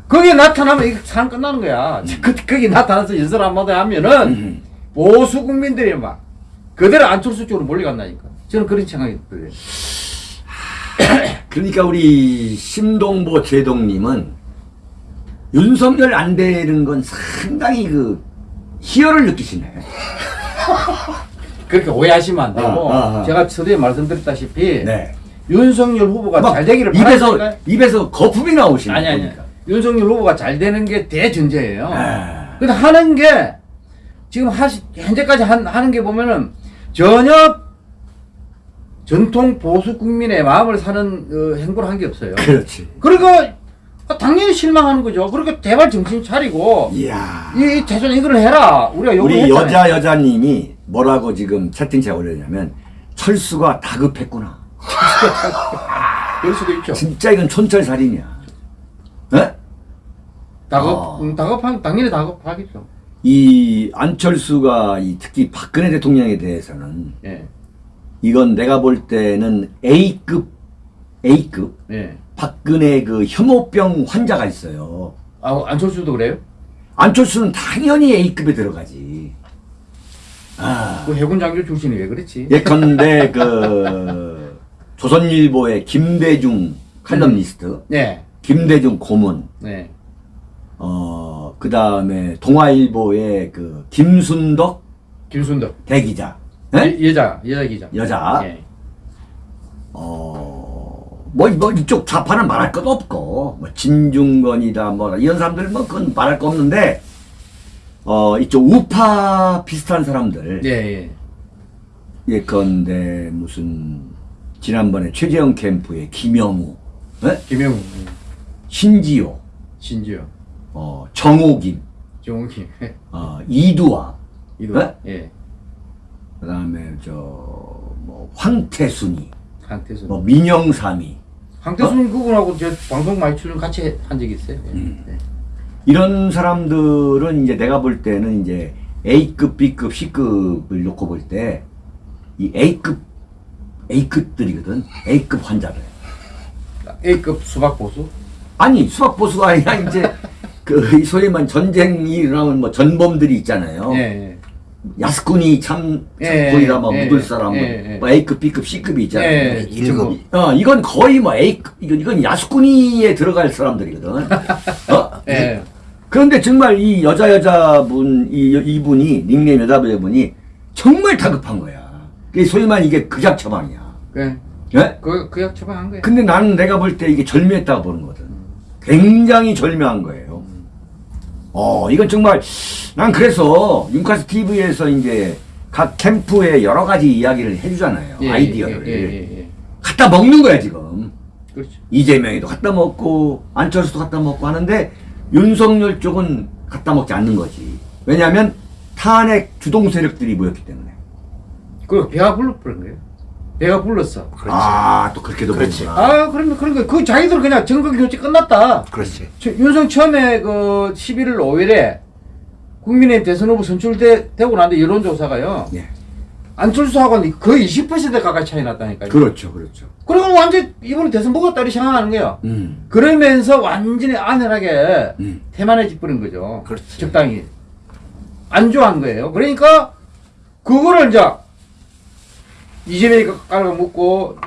B: 거기에 나타나면 이거 상 끝나는 거야. 그, 거기 나타나서 연설 한마디 하면은
A: 음.
B: 보수 국민들이 막 그대로 안철수 쪽으로 몰려간다니까. 저는 그런 생각이 들어요.
A: 그러니까 우리 심동보 제동님은 윤석열 안 되는 건 상당히 그 희열을 느끼시네.
B: 그렇게 오해하시면 안 되고
A: 아, 아, 아.
B: 제가 서두에 말씀드렸다시피
A: 네.
B: 윤석열 후보가 막잘 되기를
A: 입에서
B: 바라니까
A: 입에서 거품이 나오시네.
B: 아니 아니
A: 보니까.
B: 윤석열 후보가 잘 되는 게 대전제예요.
A: 아.
B: 근데 하는 게 지금 하시 현재까지 한, 하는 게 보면은 전혀 전통 보수 국민의 마음을 사는 어, 행보를 한 게 없어요.
A: 그렇지.
B: 그러니까 당연히 실망하는 거죠. 그러니까 대발 정신 차리고
A: 이야.
B: 이, 이 대선 이걸 해라. 우리가
A: 우리
B: 했잖아요.
A: 여자 여자님이 뭐라고 지금 채팅창에 올렸냐면 철수가 다급했구나.
B: 그럴 수도 있죠.
A: 진짜 이건 촌철살인이야. 에?
B: 다급,
A: 어.
B: 음, 다급한 당연히 다급하겠죠.
A: 이 안철수가 이 특히 박근혜 대통령에 대해서는
B: 예,
A: 이건 내가 볼 때는 A급 A급
B: 예.
A: 박근혜 그 혐오병 환자가 있어요.
B: 아 안철수도 그래요?
A: 안철수는 당연히 A급에 들어가지. 아,
B: 그 해군 장교 출신이 왜 그랬지?
A: 예컨대 그 조선일보의 김대중 칼럼니스트,
B: 네,
A: 김대중 고문,
B: 네,
A: 어, 그 다음에 동아일보의 그 김순덕
B: 김순덕.
A: 대기자, 예?
B: 예, 여자, 여자 기자.
A: 여자.
B: 예.
A: 어, 뭐, 뭐, 이쪽 좌파는 말할 것 없고, 뭐, 진중권이다, 뭐, 이런 사람들, 뭐, 그건 말할 거 없는데, 어, 이쪽 우파 비슷한 사람들,
B: 예, 예.
A: 예컨대 무슨, 지난번에 최재형 캠프의 김영우, 예?
B: 김영우,
A: 신지호,
B: 신지호,
A: 어, 정호김,
B: 정욱이,
A: 어, 이두화,
B: 이도.
A: 네?
B: 예.
A: 그 다음에 저, 뭐, 황태순이,
B: 황태순.
A: 뭐, 민영삼이,
B: 황태순 그분하고 저 방송 많이 출연 같이 한 적이 있어요. 예.
A: 음.
B: 네.
A: 이런 사람들은 이제 내가 볼 때는 이제 A급, B급, C급을 놓고 볼 때 이 A급, A급들이거든. A급 환자들.
B: A급 수박 보수.
A: 아니, 수학 보수가 아니라 이제 그 소위 말 전쟁이 일어나면 뭐 전범들이 있잖아요.
B: 예, 예.
A: 야스쿠니 참,
B: 예,
A: 참고이라 뭐
B: 예,
A: 묻을 사람,
B: 예,
A: 뭐,
B: 예.
A: 뭐 A급, B급, C급이 있잖아요.
B: 예,
A: 일급. 어, 이건 거의 뭐 A급, 이건, 이건 야스쿠니에 들어갈 사람들이거든. 어?
B: 예.
A: 그런데 정말 이 여자 여자분 이 이분이 닉네임 여자분이 정말 다급한 거야. 소위 말 이게 극약 처방이야.
B: 그,
A: 예?
B: 그, 그약 처방한 거예요.
A: 근데 나는 내가 볼 때 이게 절묘했다고 보는 거거든. 굉장히 절묘한 거예요. 어, 이건 정말 난 그래서 윤카스 TV에서 이제 각 캠프의 여러 가지 이야기를 해주잖아요.
B: 예,
A: 아이디어를
B: 예, 예, 예, 예.
A: 갖다 먹는 거야 지금.
B: 그렇죠.
A: 이재명이도 갖다 먹고 안철수도 갖다 먹고 하는데 윤석열 쪽은 갖다 먹지 않는 거지. 왜냐하면 탄핵 주동 세력들이 모였기 때문에.
B: 그 배가 불러 버린 거예요. 배가 불렀어.
A: 아, 또 그렇게도
C: 그렇지.
A: 보는구나.
B: 아, 그러면 그런 거, 그 자기들 그냥 정권 교체 끝났다.
C: 그렇지.
B: 저, 윤석 처음에 그 11월 5일에 국민의힘 대선 후보 선출되고 난데 여론조사가요.
A: 예.
B: 안철수하고는 거의 20% 가까이 차이 났다니까요.
A: 그렇죠, 그렇죠.
B: 그리고 완전 이번에 대선 먹었다 이렇게 생각하는 거예요.
A: 음,
B: 그러면서 완전히 안연하게
A: 음.
B: 태만해져 버린 거죠.
C: 그렇지.
B: 적당히. 안 좋아한 거예요. 그러니까 그거를 이제 이재명이 깔아먹고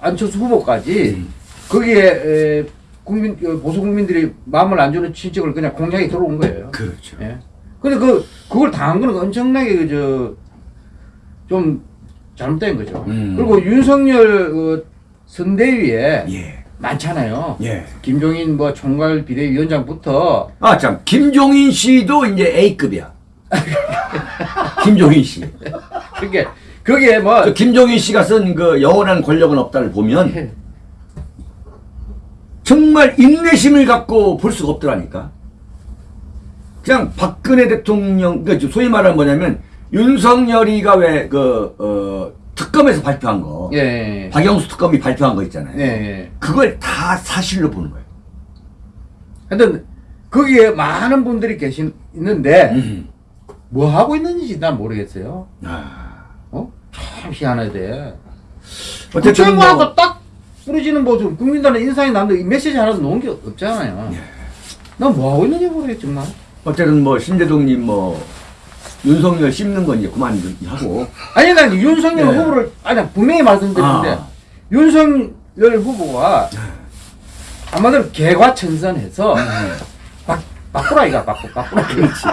B: 안철수 후보까지
A: 음.
B: 거기에 에, 국민 어, 보수 국민들이 마음을 안 주는 친척을 그냥 공략이 들어온 거예요.
A: 그렇죠.
B: 예. 근데 그 그걸 당한 거는 엄청나게 그저 좀 잘못된 거죠.
A: 음.
B: 그리고 윤석열 그 선대위에
A: 예,
B: 많잖아요.
A: 예.
B: 김종인 뭐 총괄 비대위원장부터
A: 아, 참, 김종인 씨도 이제 A급이야. 김종인 씨.
B: 그게 거기에 뭐
A: 그 김종인 씨가 쓴 그 영원한 권력은 없다를 보면 정말 인내심을 갖고 볼 수가 없더라니까. 그냥 박근혜 대통령, 그 소위 말하면 뭐냐면 윤석열이가 왜 그, 어, 특검에서 발표한 거,
B: 예.
A: 박영수 특검이 발표한 거 있잖아요.
B: 예. 예.
A: 그걸 다 사실로 보는 거예요.
B: 하여튼 거기에 많은 분들이 계신 있는데
A: 음.
B: 뭐 하고 있는지 난 모르겠어요.
A: 아.
B: 어? 참 희한하대.
A: 어쨌든 뭐,
B: 국정하고 딱 부러지는 모습, 국민들의 인상이 남는데 이 메시지 하나도 놓은 게 없잖아요.
A: 예.
B: 난 뭐 하고 있는지 모르겠 정말.
A: 어쨌든 뭐 신대동님 뭐 윤석열 씹는 건 이제 그만 하고
B: 아니 난 윤석열
A: 네.
B: 후보를 아니 분명히 말씀드리는데
A: 아.
B: 윤석열 후보가 아마도 개과천선해서
A: 네.
B: 바, 바꾸라 이가 바꾸 바꾸라 그렇지.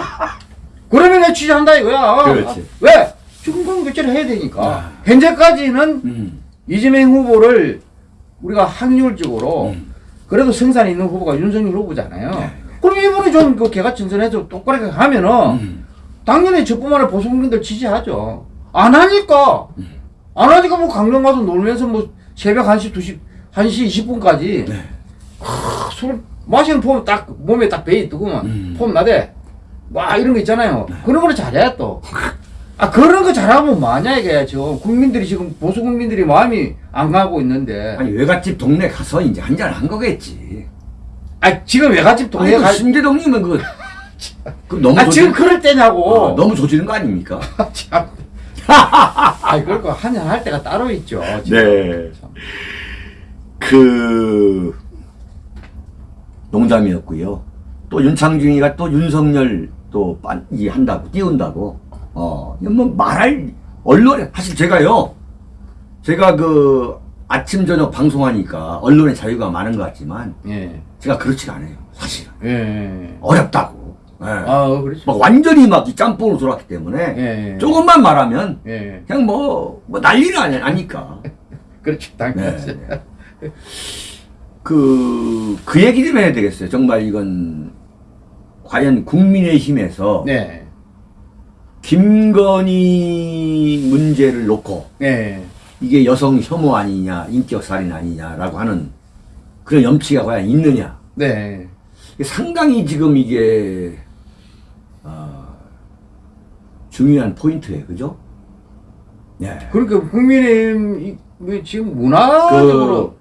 B: 그러면 내 취재한다 이거야.
A: 그렇지.
B: 왜? 중간 교체를 해야 되니까.
A: 아.
B: 현재까지는
A: 음.
B: 이재명 후보를 우리가 확률적으로
A: 음.
B: 그래도 승산이 있는 후보가 윤석열 후보잖아요.
A: 네.
B: 그럼 이번에 좀그 개과천선해서 똑바르게 하면은
A: 음.
B: 당연히 저뿐만 보수 국민들 지지하죠. 안 하니까.
A: 음.
B: 안 하니까 뭐 강릉 가서 놀면서 뭐 새벽 1시, 2시, 1시 20분까지
A: 네.
B: 술 마시는 폼 딱 몸에 딱 배이 뜨고만
A: 음. 네.
B: 폼 나대. 와 이런 거 있잖아요. 그런 거를 잘해 또. 아 그런 거 잘하면 이게 지금 국민들이 지금 보수 국민들이 마음이 안 가고 있는데
A: 아니 외갓집 동네 가서 이제 한잔 한 거겠지.
B: 아 지금 외갓집 동네
A: 아니 그
B: 가
A: 신대동님은 그, 그 너무
B: 아 지금
A: 조지-
B: 그럴 때냐고
A: 어, 너무 조지는 거 아닙니까?
B: 참. 아 그럴 거 한잔 할 때가 따로 있죠 지금.
A: 네.
B: 참.
A: 그 농담이었고요. 또 윤창중이가 또 윤석열 또 빤, 이 한다고 띄운다고. 어, 뭐 말할 언론에 사실 제가요. 제가 그 아침 저녁 방송하니까 언론의 자유가 많은 것 같지만
B: 예.
A: 제가 그렇지가 않아요. 사실은
B: 예.
A: 어렵다고. 예.
B: 아 그렇죠.
A: 막 완전히 막 이 짬뽕으로 돌았기 때문에
B: 예.
A: 조금만 말하면
B: 예.
A: 그냥 뭐, 뭐 난리는 아니, 아니까.
B: 그렇죠. 당연하죠.
A: 네. 그, 그 얘기 좀 해야 되겠어요. 정말 이건, 과연 국민의힘에서
B: 네.
A: 김건희 문제를 놓고
B: 네.
A: 이게 여성 혐오 아니냐, 인격살인 아니냐라고 하는 그런 염치가 과연 있느냐.
B: 네.
A: 상당히 지금 이게, 어, 중요한 포인트예요. 그죠? 네.
B: 그러니까 국민의힘 이- 뭐 지금 문화적으로
A: 그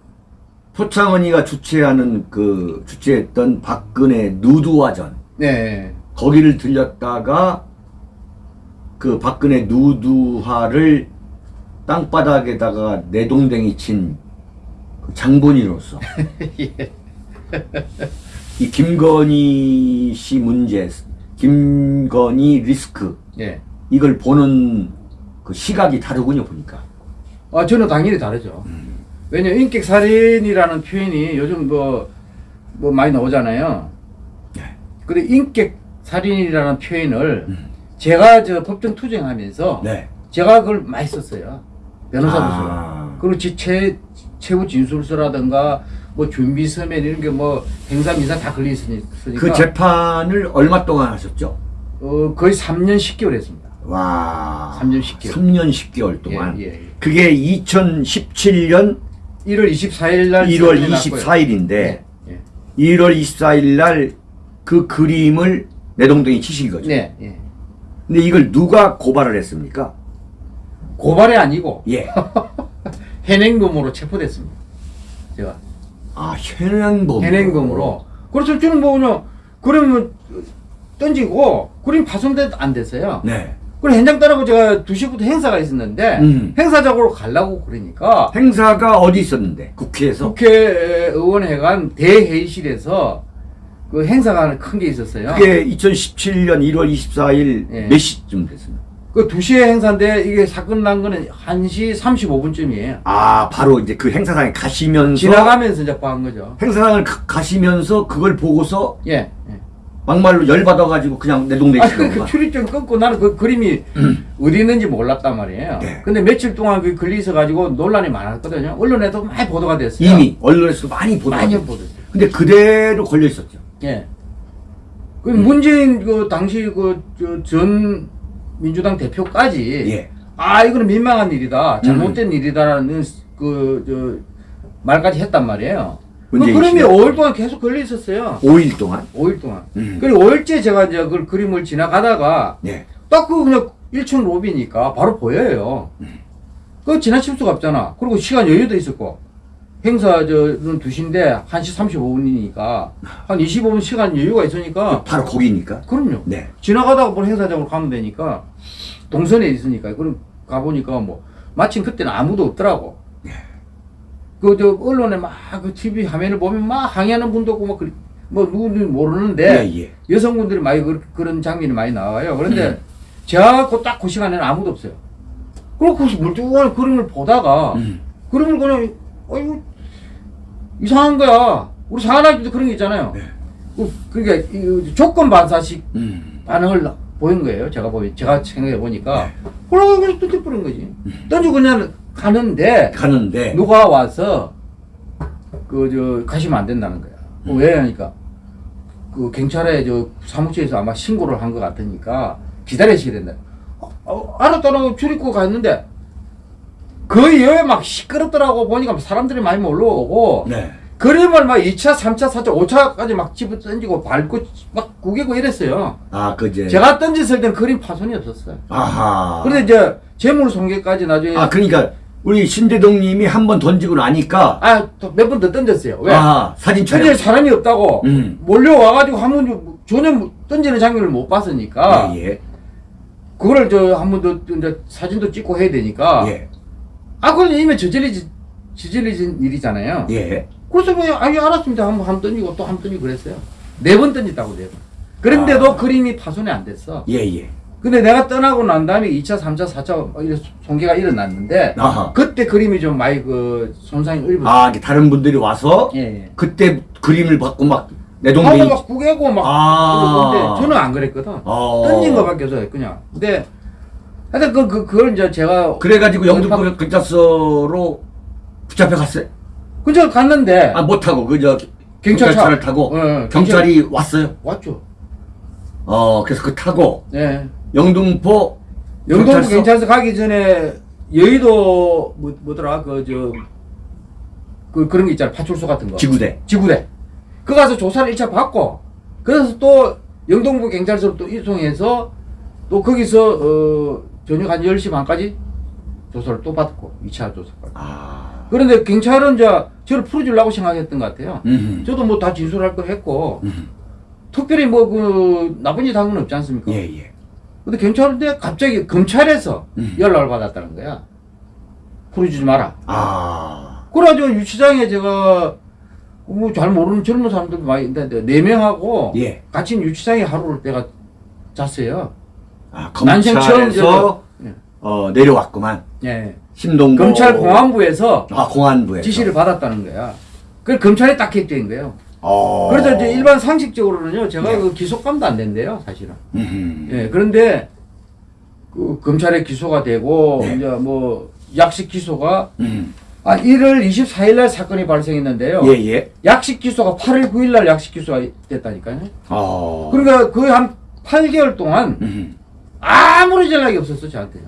A: 표창원이가 주최하는 그 주최했던 박근혜 누드화전
B: 네.
A: 거기를 들렸다가 그 박근혜 누드화를 땅바닥에다가 내동댕이 친그 장본인으로서 이 김건희 씨 문제, 김건희 리스크
B: 예.
A: 이걸 보는 그 시각이 다르군요 보니까.
B: 아 저는 당연히 다르죠. 왜냐 면 인격 살인이라는 표현이 요즘 뭐, 뭐 많이 나오잖아요.
A: 네.
B: 근데 인격 살인이라는 표현을 제가 저 법정 투쟁하면서
A: 네.
B: 제가 그걸 많이 썼어요. 변호사로서.
A: 아.
B: 그리고 지, 최, 최후 진술서라든가 뭐 준비 서면 이런 게 뭐 행사 미사 다 걸려 있으니까
A: 그 재판을 얼마 동안 하셨죠?
B: 어, 거의 3년 10개월 했습니다.
A: 와.
B: 3년 10개월.
A: 3년 10개월 동안.
B: 예, 예, 예.
A: 그게 2017년
B: 1월 24일 날
A: 1월
B: 선언이 났고요.
A: 24일인데
B: 예, 예.
A: 1월 24일 날 그 그림을 내동댕이 치신 거죠.
B: 네, 예.
A: 근데 이걸 누가 고발을 했습니까?
B: 고발이 아니고
A: 예.
B: 현행범으로 체포됐습니다. 제가
A: 아 현행범.
B: 현행범으로. 그래서 저는 뭐 그냥 그러면 던지고 그림 파손돼 안 됐어요.
A: 네.
B: 그래 현장 따라고 제가 2시부터 행사가 있었는데
A: 음.
B: 행사장으로 가려고 그러니까
A: 행사가 어디 있었는데? 국회에서.
B: 국회의원회관 대회의실에서 그 행사가 큰게 있었어요.
A: 그게 2017년 1월 24일
B: 예.
A: 몇 시쯤 됐습니다.
B: 그 2시에 행사인데 이게 사건 난 거는 1시 35분쯤이에요.
A: 아 바로 이제 그 행사장에 가시면서
B: 지나가면서 이제 한 거죠.
A: 행사장을 가, 가시면서 그걸 보고서
B: 예. 예.
A: 막말로 열 받아가지고 그냥
B: 아,
A: 내동내시는
B: 그, 그. 출입증 끊고 나는 그 그림이 어디 있는지 몰랐단 말이에요.
A: 네.
B: 근데 며칠 동안 그 걸려 있어가지고 논란이 많았거든요. 언론에도 많이 보도가 됐어요.
A: 이미 언론에서 많이 보도.
B: 많이 보도됐어요.
A: 근데 그대로 걸려 있었죠.
B: 예. 그 문재인 그 당시 그 전 민주당 대표까지
A: 예.
B: 아 이거는 민망한 일이다 잘못된 일이다라는 그저 말까지 했단 말이에요. 그 그림이
A: 씨가?
B: 5일 동안 계속 걸려 있었어요.
A: 5일 동안.
B: 5일 동안.
A: 음.
B: 그리고 5일째 제가 이제 그 그림을 지나가다가
A: 네.
B: 딱그 그냥 1층 로비니까 바로 보여요. 그 지나칠 수가 없잖아. 그리고 시간 여유도 있었고 행사 저는 2시인데 1시 35분이니까 한 25분 시간 여유가 있으니까
A: 바로 거기니까.
B: 그럼요.
A: 네.
B: 지나가다가 뭐 행사장으로 가면 되니까 동선에 있으니까 그럼 가보니까 뭐 마침 그때는 아무도 없더라고. 그저 언론에 막 그 TV 화면을 보면 막 항의하는 분도 없고 막뭐 누군지 모르는데
A: 예, 예.
B: 여성분들이 많이 그, 그런 장면이 많이 나와요. 그런데
A: 음.
B: 제가 그딱그 시간에는 아무도 없어요. 그리고 그 물뚱한 그림을 보다가
A: 음.
B: 그림을 그냥 어이구 이상한 거야. 우리 사관학교도 그런 게 있잖아요.
A: 네.
B: 그, 그러니까 이 조건 반사식
A: 음.
B: 반응을 보인 거예요. 제가 보니 제가 생각해 보니까
A: 네.
B: 그러고 그냥 던져버린 거지. 던지고 그냥 가는데
A: 가는데
B: 누가 와서 그 저 가시면 안 된다는 거야. 그
A: 음.
B: 왜 하니까 그 경찰에 저 사무처에서 아마 신고를 한 것 같으니까 기다리셔야 된다. 어, 어, 알았다라고 출입구 갔는데 그 이후에 막 시끄럽더라고 보니까 사람들이 많이 몰려오고
A: 네.
B: 그림을 막 2차, 3차, 4차, 5차까지 막 집어 던지고 밟고 막 구기고 이랬어요.
A: 아, 그제
B: 제가 던졌을 때는 그림 파손이 없었어요.
A: 아하.
B: 그런데 이제 재물 손괴까지 나중에
A: 아, 그러니까 우리 신대동 님이 한 번 던지고 나니까
B: 아, 몇 번 더 던졌어요. 왜?
A: 아, 사진 촬영.
B: 사람이 없다고
A: 음.
B: 몰려와가지고 한 번 전혀 던지는 장면을 못 봤으니까
A: 예, 예.
B: 그거를 저한 번더 이제 사진도 찍고 해야 되니까
A: 예.
B: 아 그건 이미 저질리지 저질리진 일이잖아요.
A: 예.
B: 그래서 그냥 아니 알았습니다. 한 번 던지고 또 한 번 던지고 그랬어요. 네 번 던졌다고 네 번. 그런데도
A: 아.
B: 그림이 파손이 안 됐어.
A: 예, 예.
B: 근데 내가 떠나고 난 다음에 2차, 3차, 4차 막 이런 손괴가 일어났는데
A: 아하.
B: 그때 그림이 좀 많이 그 손상이 입었어요.
A: 아, 다른 분들이 와서
B: 예, 예.
A: 그때 그림을 받고 막 내동댕이
B: 막 구개고 막
A: 아.
B: 저는 안 그랬거든.
A: 어.
B: 던진 거밖에 없어요, 그냥. 근데 하여튼 그, 그, 그걸 이제 제가
A: 그래가지고 영등포 경찰서로 붙잡혀 갔어요.
B: 그저 갔는데
A: 아, 못 타고 그저
B: 경찰차.
A: 경찰차를 타고
B: 어, 어,
A: 경찰이 왔어요.
B: 왔죠.
A: 어, 그래서 그 타고
B: 네.
A: 영등포
B: 영동구
A: 경찰서.
B: 경찰서 가기 전에 여의도 뭐, 뭐더라 그 저 그 그런 거 있잖아 파출소 같은 거
A: 지구대.
B: 지구대 그 가서 조사를 1차 받고 그래서 또 영동구 경찰서로 또 이송해서 또 거기서 어 저녁 한 10시 반까지 조사를 또 받고 2차 조사 받고
A: 아.
B: 그런데 경찰은 이제 저를 풀어주려고 생각했던 것 같아요
A: 음.
B: 저도 뭐 다 진술할 거 했고
A: 음.
B: 특별히 뭐 그 나쁜 짓 한 건 없지 않습니까?
A: 예, 예.
B: 근데 경찰인데 갑자기 검찰에서
A: 음.
B: 연락을 받았다는 거야. 풀어주지 마라.
A: 아.
B: 그래가지고 유치장에 제가 뭐 잘 모르는 젊은 사람들도 많이 있는데 네 명하고
A: 예.
B: 같이 유치장에 하루를 내가 잤어요.
A: 아, 검찰에서. 어, 내려왔구만.
B: 예.
A: 신동보
B: 검찰 공안부에서
A: 아, 공안부에서
B: 지시를 받았다는 거야. 그 검찰에 딱 객된 거예요.
A: 어.
B: 그래서 이제 일반 상식적으로는요, 제가
A: 예.
B: 그 기소감도 안 된대요, 사실은.
A: 음.
B: 예, 그런데 그 검찰에 기소가 되고
A: 네.
B: 이제 뭐 약식 기소가
A: 음.
B: 아 1월 24일 날 사건이 발생했는데요.
A: 예, 예.
B: 약식 기소가 8월 9일 날 약식 기소가 됐다니까요.
A: 어.
B: 그러니까 거의 한 8개월 동안
A: 음.
B: 아무리 연락이 없었어 저한테.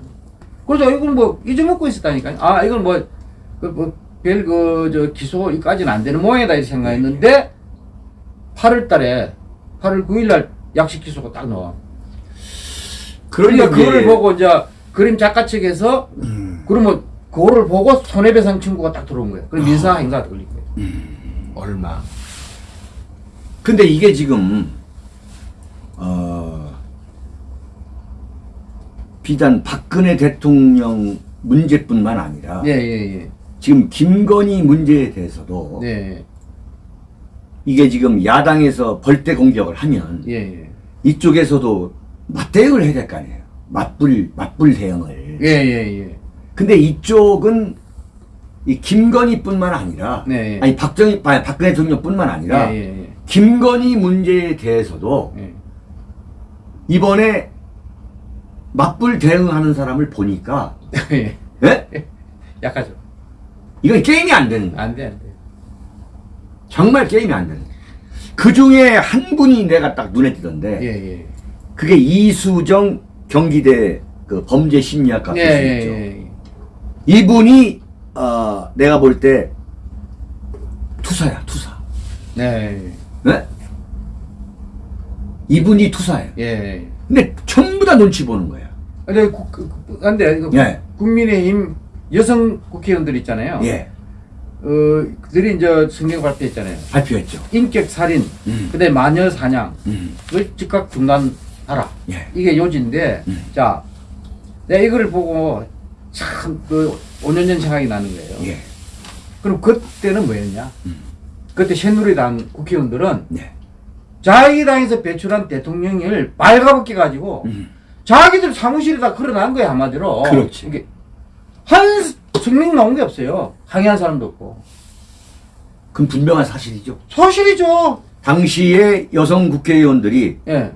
B: 그래서 이건 뭐 잊어먹고 있었다니까요. 아 이건 뭐그뭐별 그저 기소까지는 안 되는 모양이다 이렇게 생각했는데 8월 달에 8월 9일 날 약식 기소가 딱 나와. 그러니까 그거를 보고 이제 그림 작가 측에서
A: 음.
B: 그러면 그거를 보고 손해배상 청구가 딱 들어온 거예요. 그럼 민사 행사가 걸린 거예요. 얼마?
A: 근데 이게 지금 어 비단 박근혜 대통령 문제뿐만 아니라
B: 예, 예,
A: 지금 김건희 문제에 대해서도
B: 예. 예,
A: 이게 지금 야당에서 벌떼 공격을 하면
B: 예, 예.
A: 이쪽에서도 맞대응을 해야 될 거 아니에요. 맞불 맞불 대응을.
B: 예, 예, 예.
A: 근데 이쪽은 이 김건희뿐만 아니라
B: 네.
A: 아니 박정희 아니, 박근혜 대통령뿐만 아니라
B: 예, 예,
A: 김건희 문제에 대해서도
B: 예.
A: 이번에 맞불 대응하는 사람을 보니까
B: 예.
A: 예?
B: 약하죠.
A: 이건 게임이 안 되는 거야.
B: 안 돼, 안 돼.
A: 정말 게임이 안 되는 거야. 그 중에 한 분이 내가 딱 눈에 띄던데
B: 예, 예.
A: 그게 이수정 경기대 그 범죄 심리학과
B: 예,
A: 교수
B: 예,
A: 있죠.
B: 예.
A: 이분이 어, 내가 볼 때 투사야 투사.
B: 네.
A: 네? 이분이 투사예요.
B: 예.
A: 근데 전부 다 눈치 보는 거야.
B: 근데 국, 그, 그, 근데 그
A: 예.
B: 국민의힘 여성 국회의원들 있잖아요.
A: 예.
B: 어, 그들이 이제 성명 발표했잖아요.
A: 발표했죠.
B: 인격 살인,
A: 음.
B: 그다음에 마녀 사냥을
A: 음.
B: 즉각 중단하라.
A: 예.
B: 이게 요지인데,
A: 음.
B: 자, 내가 이거를 보고 참 그 5년 전 생각이 나는 거예요.
A: 예.
B: 그럼 그때는 뭐였냐?
A: 음.
B: 그때 새누리당 국회의원들은
A: 네.
B: 자기 당에서 배출한 대통령을 발가벗겨 가지고
A: 음.
B: 자기들 사무실에다 걸어놓은 거야 한마디로.
A: 그렇지.
B: 이게 한 성명 나온 게 없어요. 항의한 사람도 없고.
A: 그럼 분명한 사실이죠.
B: 사실이죠.
A: 당시에 여성 국회의원들이
B: 예.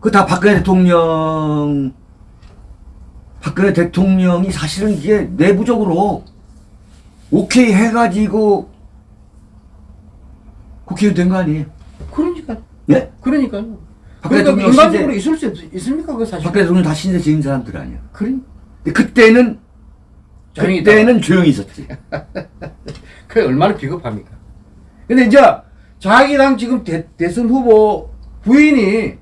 A: 그 다 박근혜 대통령 박근혜 대통령이 사실은 이게 내부적으로 오케이 해가지고 국회의원 된 거 아니에요?
B: 그러니까.
A: 예?
B: 그러니까요. 그러니까 인간적으로
A: 시대-
B: 있을 수 없, 있습니까? 그 사실.
A: 박근혜 대통령 다 신세 지은 사람들 아니야.
B: 그래.
A: 근데 그때는
B: 조용히
A: 그때는 조용히 있었지.
B: 그게 얼마나 비겁합니까? 근데 이제 자기 당 지금 대, 대선 후보 부인이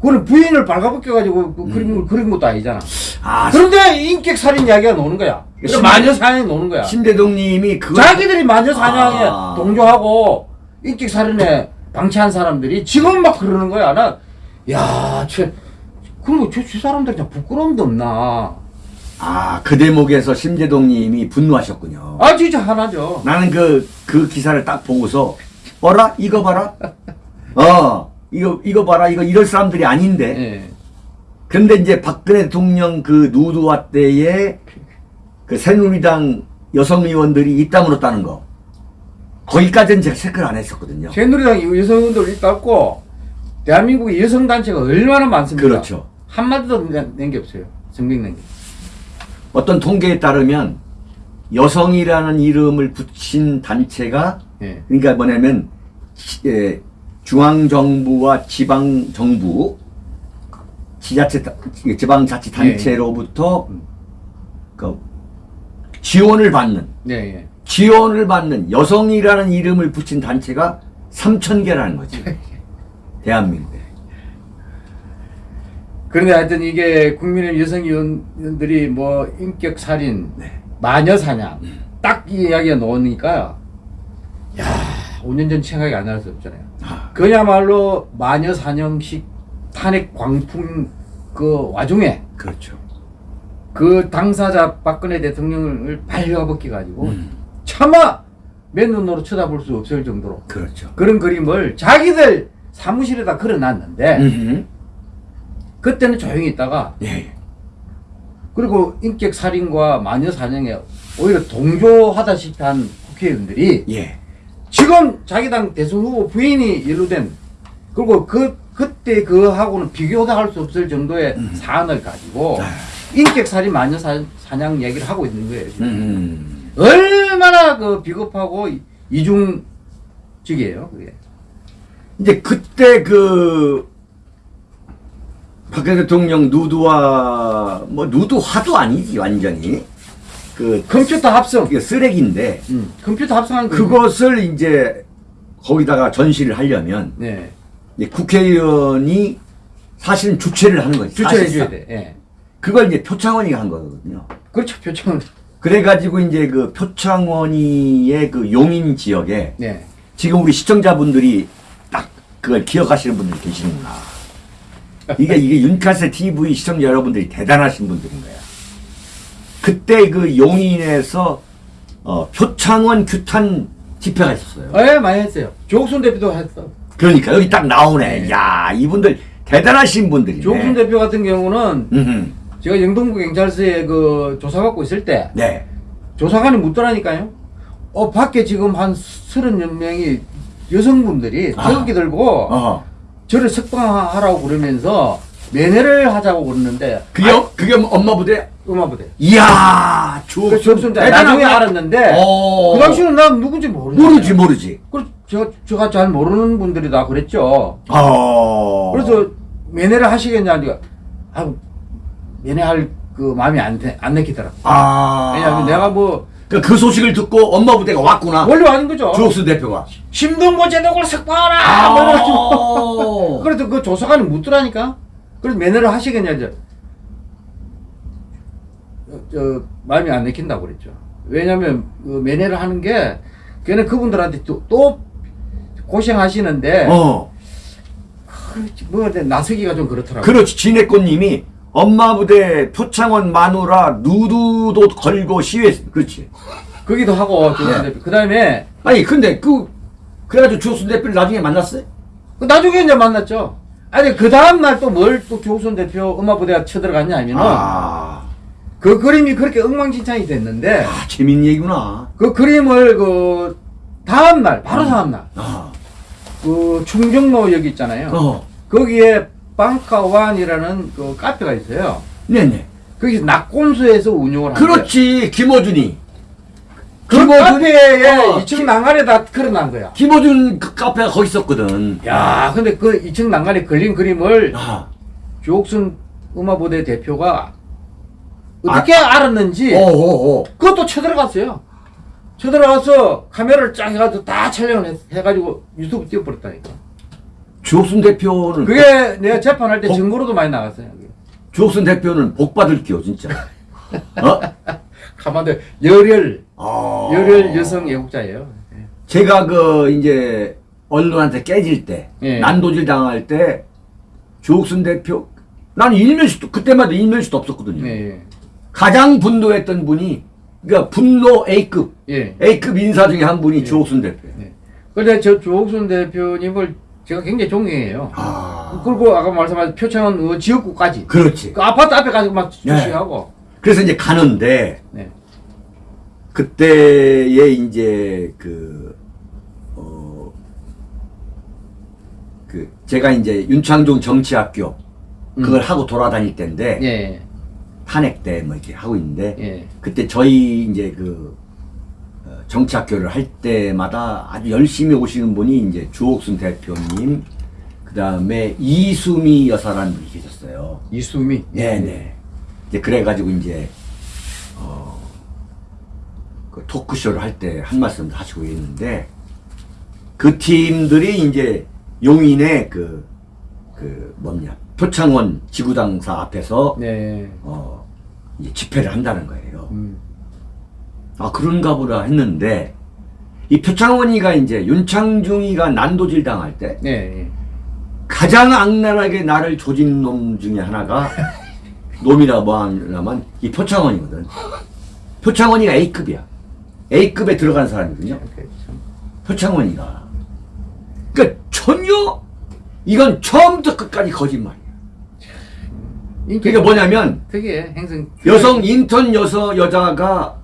B: 그걸 부인을 발가벗겨가지고 그 그런, 그런 것도 아니잖아.
A: 아,
B: 그런데 인격 살인 이야기가 노는 거야. 그래서
A: 심-
B: 마녀 사냥이 노는 거야.
A: 신대동님이 그거
B: 자기들이 마녀 사냥에
A: 아.
B: 동조하고 인격 살인에 방치한 사람들이 지금 막 그러는 거야. 나, 야, 쟤, 그럼 저, 저 사람들 그냥 부끄러움도 없나.
A: 아, 그 대목에서 심재동님이 분노하셨군요.
B: 아, 진짜 하나죠.
A: 나는 그, 그 기사를 딱 보고서, 어라? 이거 봐라? 어, 이거, 이거 봐라? 이거 이럴 사람들이 아닌데.
B: 예.
A: 근데 이제 박근혜 대통령 그 누드화 때에 그 새누리당 여성 의원들이 입다물었다는 거. 거기까지는 제가 체크를 안 했었거든요.
B: 새누리당 여성분들 있다고 대한민국의 여성단체가 얼마나 많습니까?
A: 그렇죠.
B: 한마디도 낸 게 없어요. 낸 게.
A: 어떤 통계에 따르면 여성이라는 이름을 붙인 단체가
B: 예.
A: 그러니까 뭐냐면 시- 예, 중앙정부와 지방정부 지자체 지방자치단체로부터
B: 음.
A: 그 지원을 받는
B: 예, 예.
A: 지원을 받는 여성이라는 이름을 붙인 단체가 3천 개라는 거지. 대한민국에.
B: 그런데 하여튼 이게 국민의 여성 의원들이 뭐 인격 살인,
A: 네.
B: 마녀 사냥 딱이 이야기가 나오니까 야, 5년 전 생각이 안 날 수 없잖아요.
A: 아,
B: 그야말로 마녀 사냥식 탄핵 광풍 그 와중에
A: 그렇죠.
B: 그 당사자 박근혜 대통령을 발려벗겨 가지고
A: 음,
B: 차마 맨 눈으로 쳐다볼 수 없을 정도로
A: 그렇죠
B: 그런 그림을 자기들 사무실에다 걸어놨는데
A: 음흠.
B: 그때는 조용히 있다가
A: 예.
B: 그리고 인격 살인과 마녀 사냥에 오히려 동조하다시피 한 국회의원들이
A: 예.
B: 지금 자기 당 대선 후보 부인이 연루된 그리고 그 그때 그하고는 비교도 할 수 없을 정도의 사안을 가지고
A: 아.
B: 인격 살인 마녀 사, 사냥 얘기를 하고 있는 거예요. 얼마나 그 비겁하고 이- 이중직이에요. 그게.
A: 이제 그때 그 박근혜 대통령 누드화 뭐 누드화도 아니지 완전히 그
B: 컴퓨터 합성.
A: 쓰레기인데
B: 음, 컴퓨터 합성한 거.
A: 그것을 이제 거기다가 전시를 하려면
B: 네.
A: 국회의원이 사실은 주최를 하는 거지.
B: 주최해
A: 사실상.
B: 줘야 돼. 예.
A: 그걸 이제 표창원이가 한 거거든요.
B: 그렇죠. 표창원.
A: 그래가지고 이제 그 표창원이의 그 용인 지역에
B: 네.
A: 지금 우리 시청자분들이 딱 그걸 기억하시는 분들이 계시는구나. 이게 이게 윤카세 TV 시청자 여러분들이 대단하신 분들인 거야. 그때 그 용인에서 어, 표창원 규탄 집회가 있었어요.
B: 예, 많이 했어요. 조옥순 대표도 했어.
A: 그러니까 여기 딱 나오네.
B: 네.
A: 야 이분들 대단하신 분들이네.
B: 조옥순 대표 같은 경우는. 제가 영동구 경찰서에 그 조사 받고 있을 때
A: 네.
B: 조사관이 묻더라니까요. 어 밖에 지금 한 서른 여 명이 여성분들이
A: 아.
B: 태극기 들고
A: 어.
B: 저를 석방하라고 그러면서 면회를 하자고 그러는데
A: 그게 어- 그게 엄마 부대.
B: 음악부대.
A: 이야 조.
B: 그대 나중에 알았는데
A: 어.
B: 그 당시는 난 누군지 모르지.
A: 모르지 모르지.
B: 그 제가 제가 잘 모르는 분들이 다 그랬죠.
A: 어.
B: 그래서 면회를 하시겠냐 니까 아 면회할 그 마음이 안, 돼- 안 내키더라.
A: 아.
B: 왜냐하면 내가 뭐
A: 그, 그 소식을 듣고 엄마 부대가 왔구나.
B: 원래 아닌 거죠.
A: 주옥수 대표가.
B: 심동보 제독을 석방하라.
A: 아.
B: 뭐 그래도 그 조사관이 묻더라니까. 그래서 면회를 하시겠냐 이제 어, 저 마음이 안 내킨다고 그랬죠. 왜냐하면 그 면회를 하는 게 걔는 그분들한테 또, 또 고생하시는데
A: 어.
B: 그렇지, 뭐 나서기가 좀 그렇더라고.
A: 그렇지. 진해꽃님이 엄마 부대 표창원 마누라 누드도 걸고 시위했. 그렇지.
B: 거기도 하고
A: 네.
B: 그 다음에
A: 아니 근데 그 그래가지고 주옥수 대표를 나중에 만났어요?
B: 그 나중에 이제 만났죠. 아니 그 다음 날 또 뭘 또 조선 대표 음악부대가 쳐들어갔냐 하면은
A: 아.
B: 그 그림이 그렇게 엉망진창이 됐는데
A: 아 재밌는 얘기구나.
B: 그 그림을 그 다음 날 바로 다음 날
A: 아.
B: 그 충정로 여기 있잖아요.
A: 어.
B: 거기에 방카완이라는 그 카페가 있어요.
A: 네네.
B: 거기 낙곰수에서 운영을 하는데
A: 그렇지. 김어준이.
B: 그
A: 김어준-
B: 카페에
A: 어,
B: 2층 난간에 다 걸어놓은 거야.
A: 김어준 그 카페가 거기 있었거든.
B: 야, 근데 그 2층 난간에 걸린 그림을
A: 아.
B: 조옥순 음악부대 대표가 어떻게 알았는지
A: 오오오.
B: 그것도 쳐들어갔어요. 쳐들어가서 카메라를 쫙 해가지고 다 촬영을 했, 해가지고 유튜브 띄워버렸다니까.
A: 주옥순 대표는
B: 그게 내가 재판할 때
A: 복-
B: 증거로도 많이 나갔어요.
A: 주옥순 대표는 복 받을게요 진짜. 어?
B: 가만히 열혈
A: 아.
B: 열혈 여성 애국자예요. 예.
A: 제가 그 이제 언론한테 깨질 때
B: 예.
A: 난도질 당할 때 주옥순 대표 나는 일면식도 그때마다 일면식도 없었거든요.
B: 예,
A: 가장 분노했던 분이 그러니까 분노 A급
B: 예.
A: A급 인사 중에 한 분이 주옥순 대표.
B: 예. 근데 저 조옥순 대표님을 제가 굉장히 존경해요.
A: 아
B: 그리고 아까 말씀하신 표창원 어, 지역구까지
A: 그렇지.
B: 그 아파트 앞에 가서 막
A: 네.
B: 주시하고
A: 그래서 이제 가는데
B: 네.
A: 그때에 이제 그, 어, 그, 제가 이제 윤창중 정치학교 그걸 하고 돌아다닐 때인데,
B: 음. 예.
A: 탄핵 때 뭐 이렇게 하고 있는데,
B: 예.
A: 그때 저희 이제 그, 어, 정치학교를 할 때마다 아주 열심히 오시는 분이 이제 주옥순 대표님, 그 다음에 이수미 여사라는 분이 계셨어요.
B: 이수미.
A: 네네. 이제 그래가지고 이제 어, 그 토크쇼를 할 때 한 말씀 하시고 있는데 그 팀들이 이제 용인의 그, 그 뭐냐 표창원 지구당사 앞에서
B: 네.
A: 어, 이제 집회를 한다는 거예요.
B: 음.
A: 아 그런가 보다 했는데 이 표창원이가 이제 윤창중이가 난도질 당할 때
B: 네. 예.
A: 가장 악랄하게 나를 조진 놈 중에 하나가 놈이라 뭐하냐면 이 표창원이거든. 표창원이가 A급이야. A급에 들어간 사람이거든요.
B: 그렇죠.
A: 표창원이가. 그러니까 전혀 이건 처음부터 끝까지 거짓말이야.
B: 인기
A: 그게 뭐냐면
B: 특이해 행성.
A: 여성 인턴 여서 여자가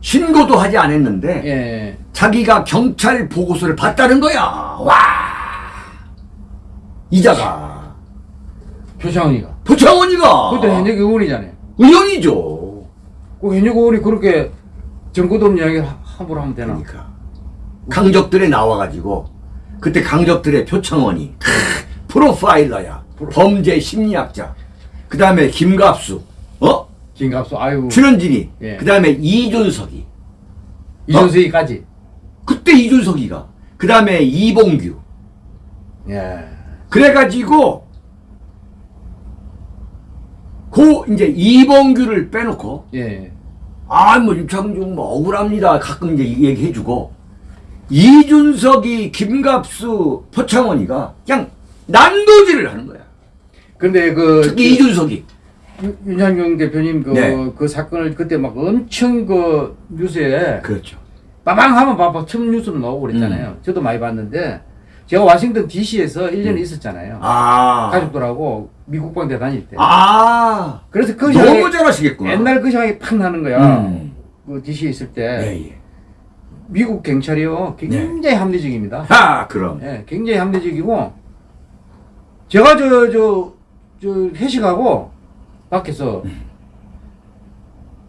A: 신고도 하지 않았는데
B: 예.
A: 자기가 경찰 보고서를 봤다는 거야. 와 이자가
B: 표창원이가.
A: 표창원이가
B: 그때 현역 의원이잖아요.
A: 의원이죠.
B: 그 현역 의원이 그렇게 정보도 없는 이야기를 하- 함부로 하면 되나?
A: 그러니까 강적들에 나와가지고 그때 강적들의 표창원이 크, 프로파일러야 범죄 심리학자 그 다음에 김갑수 어
B: 김갑수 아유
A: 출연진이
B: 예.
A: 그 다음에 이준석이
B: 이준석이까지.
A: 그때 이준석이가 그 다음에 이봉규
B: 예.
A: 그래가지고 고 이제 이봉규를 빼놓고
B: 예.
A: 아, 뭐, 윤창중 뭐 억울합니다. 가끔 이제 얘기해주고. 이준석이, 김갑수, 표창원이가 그냥 난도질을 하는 거야.
B: 근데 그
A: 특히 이준석이.
B: 윤- 윤창중 대표님 그,
A: 네.
B: 그 사건을 그때 막 엄청 그 뉴스에
A: 그렇죠.
B: 빠방 하면 봐봐 처음 뉴스로 나오고 그랬잖아요.
A: 음.
B: 저도 많이 봤는데 제가 워싱턴 DC에서 1년 있었잖아요.
A: 아.
B: 가족들하고 미국 방대 다닐 때.
A: 아.
B: 그래서 그
A: 너무 잘하시겠구나.
B: 옛날 그 생각이 팍 나는 거야.
A: 음.
B: 그 DC에 있을 때
A: 예, 예.
B: 미국 경찰이요 굉장히 합리적입니다.
A: 하, 그럼.
B: 예, 굉장히 합리적이고 제가 저 저 저 회식하고 밖에서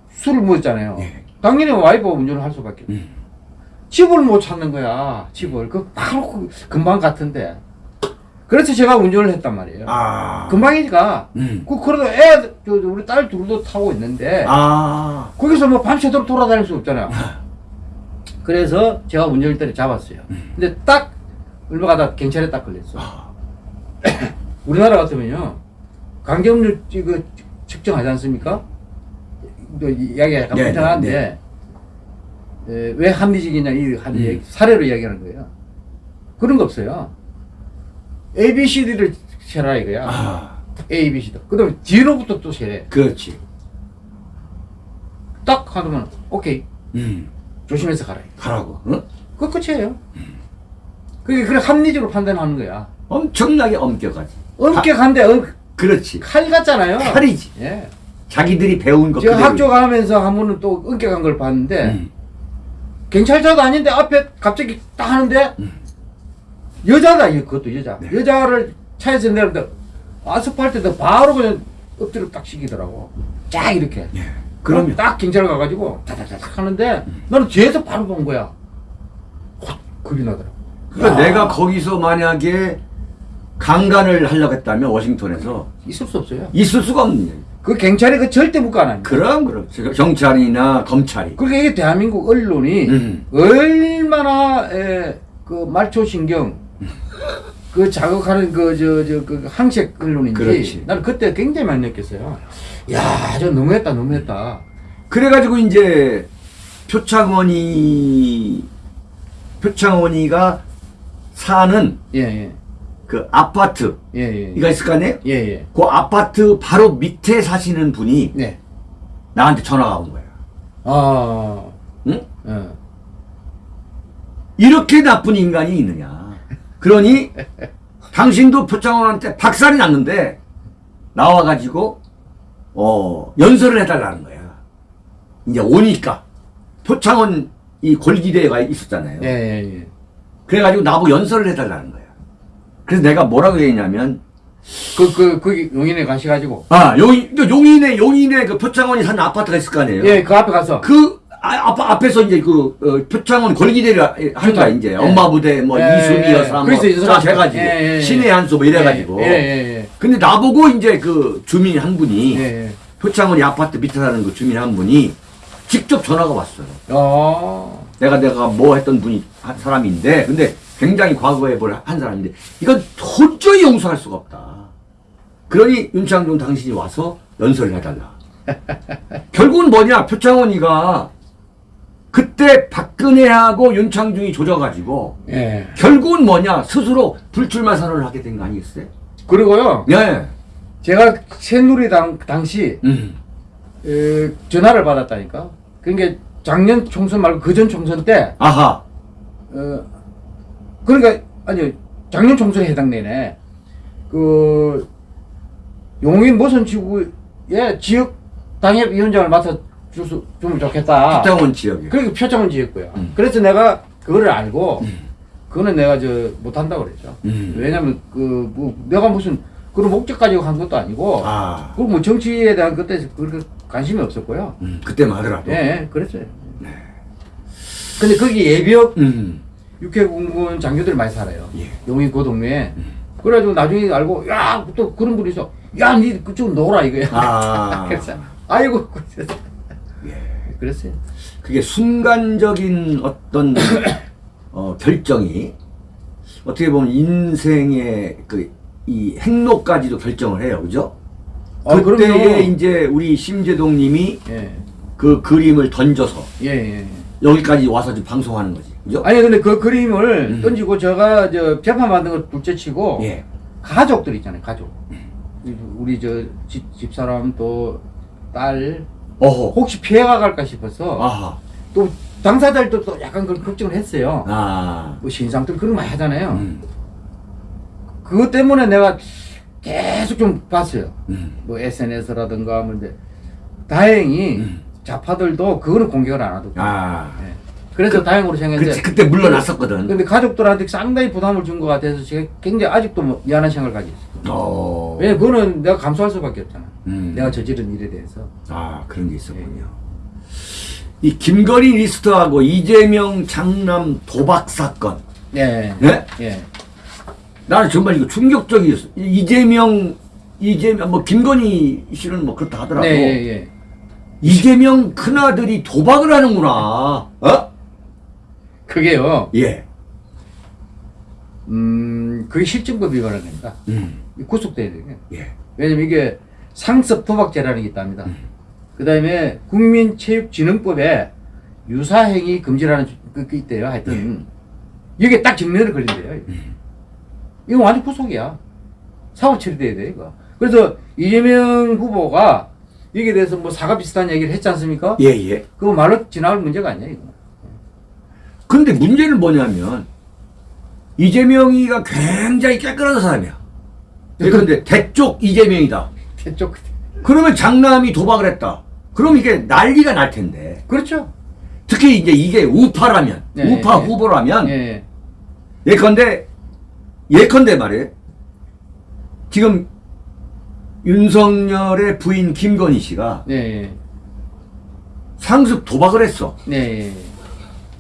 B: 술을 먹었잖아요.
A: 예.
B: 당연히 와이프가 운전을 할 수밖에. 없어요.
A: 음.
B: 집을 못 찾는 거야. 집을 그 바로 그 금방 같은데. 그래서 제가 운전을 했단 말이에요.
A: 아.
B: 금방이니까.
A: 음.
B: 그 그래도 애, 저, 저 우리 딸 둘도 타고 있는데
A: 아.
B: 거기서 뭐 밤새도록 돌아다닐 수 없잖아요. 그래서 제가 운전대를 잡았어요. 근데 딱 얼마 가다 경찰에 딱 걸렸어. 우리나라 같으면요 강경률 이거 측정하지 않습니까? 또 이야기가 약간
A: 네,
B: 복잡한데
A: 네,
B: 에, 왜 합리적이냐 이한
A: 음.
B: 사례로 이야기하는 거예요. 그런 거 없어요. A, B, C, D를 세라 이거야.
A: 아.
B: A, B, C, D. 그다음에 뒤로부터 또 세래.
A: 그렇지.
B: 딱 하면 오케이
A: 음.
B: 조심해서 가라.
A: 하라고. 응?
B: 그 끝이에요. 그게 그래 합리적으로 판단하는 거야.
A: 엄청나게 엄격하지.
B: 엄격한데 엄,
A: 그렇지.
B: 칼 같잖아요.
A: 칼이지.
B: 예.
A: 자기들이 배운 거
B: 제가
A: 그대로.
B: 학교 가면서 한 번은 또 엄격한 걸 봤는데
A: 음.
B: 경찰차도 아닌데 앞에 갑자기 딱 하는데 여자다 이거 그것도 여자.
A: 네.
B: 여자를 차에서 내는데 아스팔트에다 바로 그냥 엎드려 딱 시키더라고. 쫙 이렇게.
A: 예. 그러면
B: 딱 경찰 가가지고 다다다닥 하는데 나는 뒤에서 바로 본 거야. 확 겁이 나더라고.
A: 그러니까
B: 야.
A: 내가 거기서 만약에 강간을 하려고 했다면 워싱턴에서
B: 있을 수 없어요.
A: 있을 수가 없는 얘기.
B: 그 경찰이 그 절대 안 합니다.
A: 그럼 그럼 경찰이나 검찰이
B: 그러니까 이게 대한민국 언론이
A: 음.
B: 얼마나 에, 그 말초 신경 그 자극하는 그 저 저 그 항색 언론인지
A: 그렇지.
B: 나는 그때 굉장히 많이 느꼈어요. 야, 저 너무했다, 너무했다.
A: 그래가지고 이제 표창원이 표창원이가 사는
B: 예, 예,
A: 그 아파트
B: 예, 예,
A: 이가 있을 거 아니에요?
B: 예, 예,
A: 그 아파트 바로 밑에 사시는 분이
B: 네.
A: 나한테 전화가 온 거야.
B: 아,
A: 응?
B: 예.
A: 이렇게 나쁜 인간이 있느냐. 그러니 당신도 표창원한테 박살이 났는데 나와가지고 어 연설을 해달라는 거야. 이제 오니까 표창원 이 골기대가 있었잖아요.
B: 예, 예, 예.
A: 그래가지고 나보고 연설을 해달라는 거야. 그래서 내가 뭐라고 얘기했냐면
B: 그, 그, 거기 용인에 가셔가지고.
A: 아 용인 그 용인에 용인에 그 표창원이 사는 아파트가 있을 거 아니에요.
B: 예, 그 앞에 가서.
A: 그 아, 앞, 앞에서 이제 그 어, 표창원 권기대를 한 거야 이제
B: 예.
A: 엄마 부대 뭐
B: 예,
A: 이순이
B: 예.
A: 여사 뭐
B: 그래서 이순아
A: 쫙 해가지고
B: 예, 예, 예.
A: 신의 한수 뭐 이래가지고
B: 예, 예, 예.
A: 근데 나보고 이제 그 주민 한 분이
B: 예, 예.
A: 표창원이 아파트 밑에 사는 그 주민 한 분이 직접 전화가 왔어요
B: 어,
A: 내가 내가 뭐 했던 분이 한 사람인데 근데 굉장히 과거에 뭘 한 사람인데 이건 도저히 용서할 수가 없다 그러니 윤창중 당신이 와서 연설을 해달라 결국은 뭐냐 표창원이가 그때 박근혜하고 윤창중이 조져가지고
B: 예.
A: 결국은 뭐냐 스스로 불출마 선언을 하게 된 거 아니겠어요?
B: 그리고요,
A: 네.
B: 제가 새누리당 당시
A: 음.
B: 에, 전화를 받았다니까. 그러니까 작년 총선 말고 그 전 총선 때,
A: 아하.
B: 어, 그러니까 아니 작년 총선에 해당되네. 그 용인 모선 지구의 지역 당협 위원장을 맡아 줄수 주면 좋겠다.
A: 표창원 지역에.
B: 그러니까 표창원 지었고요.
A: 음.
B: 그래서 내가 그거를 알고 그거는 내가 저 못한다고 그랬죠.
A: 음.
B: 왜냐면 그 뭐 내가 무슨 그런 목적 가지고 한 것도 아니고
A: 아.
B: 그리고 뭐 정치에 대한 그때 그렇게 관심이 없었고요.
A: 음, 그때만 하더라도.
B: 예, 예, 그랬어요. 근데 거기 예비역
A: 음.
B: 육해 공군 장교들 많이 살아요.
A: 예.
B: 용인 그 동네에. 그래가지고 나중에 알고 야 또 그런 분이 있어. 야니 그쪽 놀아 이거야.
A: 아.
B: 그래서 아이고.
A: 예.
B: 그랬어요.
A: 그게 순간적인 어떤 어, 결정이 어떻게 보면 인생의 그 이 행로까지도 결정을 해요. 그죠?
B: 아,
A: 그때에
B: 그럼요.
A: 이제 우리 심재동 님이
B: 예.
A: 그 그림을 던져서
B: 예, 예.
A: 여기까지 와서 지금 방송하는 거지. 그죠?
B: 아니 근데 그 그림을
A: 음.
B: 던지고 제가 저 재판 만든 걸 둘째치고
A: 예.
B: 가족들 있잖아요 가족 우리 저 집, 집사람 또 딸. 혹시 피해가 갈까 싶어서
A: 아하.
B: 또 당사자들도 또 약간 그런 걱정을 했어요
A: 아.
B: 뭐 신상들 그런 거 많이 하잖아요
A: 음.
B: 그것 때문에 내가 계속 좀 봤어요
A: 음.
B: 뭐 SNS라든가 뭐 근데 다행히
A: 음.
B: 좌파들도 그거는 공격을 안 하더라고요
A: 아.
B: 예. 그래서 다행으로 생각했는데
A: 그치, 그때 물러났었거든.
B: 근데 가족들한테 상당히 부담을 준 것 같아서 제가 굉장히 아직도 뭐 미안한 생각을 가지고 있어요.
A: 어.
B: 왜냐 그거는 내가 감수할 수밖에 없잖아.
A: 음.
B: 내가 저지른 일에 대해서.
A: 아, 그런 게 있었군요. 이 김건희 리스트하고 이재명 장남 도박 사건.
B: 예.
A: 네?
B: 예.
A: 나는 정말 이거 충격적이었어. 이- 이재명, 이재명, 뭐, 김건희 씨는 뭐 그렇다 하더라도.
B: 네, 예, 예.
A: 이재명 큰아들이 도박을 하는구나. 어?
B: 그게요.
A: 예.
B: 음, 그게 실증법 위반을 됩니다.
A: 음.
B: 구속돼야 돼요.
A: 예.
B: 왜냐면 이게 상습 도박죄라는 게 있답니다. 그 다음에 국민체육진흥법에 유사행위 금지라는 그 있대요. 하여튼. 이게 딱 정면에 걸린대요. 이거 완전 구속이야. 사고 처리돼야 돼, 이거. 그래서 이재명 후보가 여기에 대해서 뭐 사과 비슷한 얘기를 했지 않습니까?
A: 예, 예.
B: 그거 말로 지나갈 문제가 아니야, 이거.
A: 근데 문제는 뭐냐면, 이재명이가 굉장히 깨끗한 사람이야. 그런데 대쪽 이재명이다.
B: 대쪽.
A: 그러면 장남이 도박을 했다. 그럼 이게 난리가 날 텐데.
B: 그렇죠.
A: 특히 이제 이게 우파라면,
B: 네,
A: 우파
B: 네.
A: 후보라면,
B: 예.
A: 예컨대, 예컨대 말이에요. 지금 윤석열의 부인 김건희 씨가
B: 예. 예.
A: 상습 도박을 했어.
B: 예.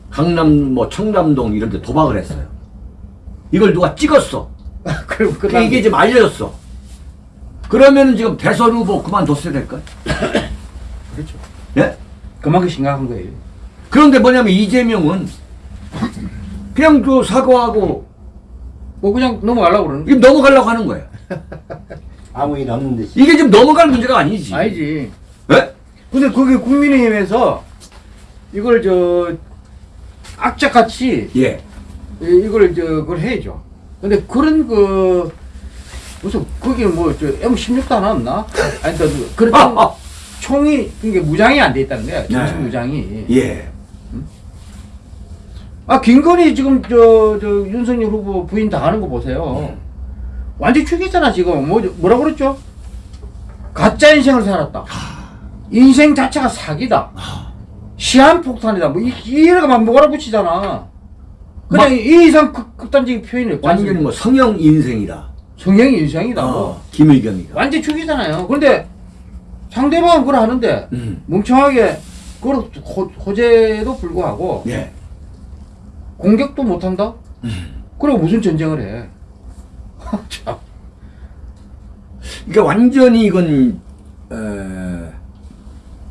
B: 예.
A: 강남, 뭐, 청담동 이런 데 도박을 했어요. 이걸 누가 찍었어.
B: 그럼 그
A: 그러니까 이게 지금 알려졌어. 그러면 지금 대선 후보 그만뒀어야 될까?
B: 그렇죠.
A: 예?
B: 그만큼 심각한 거예요.
A: 그런데 뭐냐면 이재명은 그냥 그 사과하고
B: 뭐 그냥 넘어가려고 그러는
A: 이게 넘어가려고 하는 거예요.
C: 아무 일 없는 듯이
A: 이게 지금 넘어갈 문제가 아니지.
B: 아니지.
A: 예?
B: 근데 그게 국민의힘에서 이걸 저 악착같이
A: 예.
B: 이- 이걸 저 그걸 해야죠. 근데 그런 그 무슨 거기 뭐저 M16도 하나 없나? 아니 또 그런
A: 아,
B: 총,
A: 아.
B: 총이 그게 무장이 안 돼 있다는 거야. 정식
A: 네.
B: 무장이.
A: 예.
B: 아 김건희 지금 저 저 윤석열 후보 부인 다 하는 거 보세요. 완전 죽이잖아 지금 뭐 뭐라 그랬죠? 가짜 인생을 살았다. 인생 자체가 사기다. 시한폭탄이다. 뭐 이- 이래가 막 몰아붙이잖아. 그냥
A: 막-
B: 이 이상 극, 극단적인 표현이 없지
A: 완전히? 뭐 성형 인생이다.
B: 성형 인생이다. 뭐.
A: 어, 김의겸이가.
B: 완전 죽이잖아요. 그런데 상대방은 그걸 하는데
A: 음.
B: 멍청하게 그걸 호, 호재도 불구하고
A: 예.
B: 공격도 못한다?
A: 음.
B: 그리고 무슨 전쟁을 해? 참.
A: 그러니까 완전히 이건 에,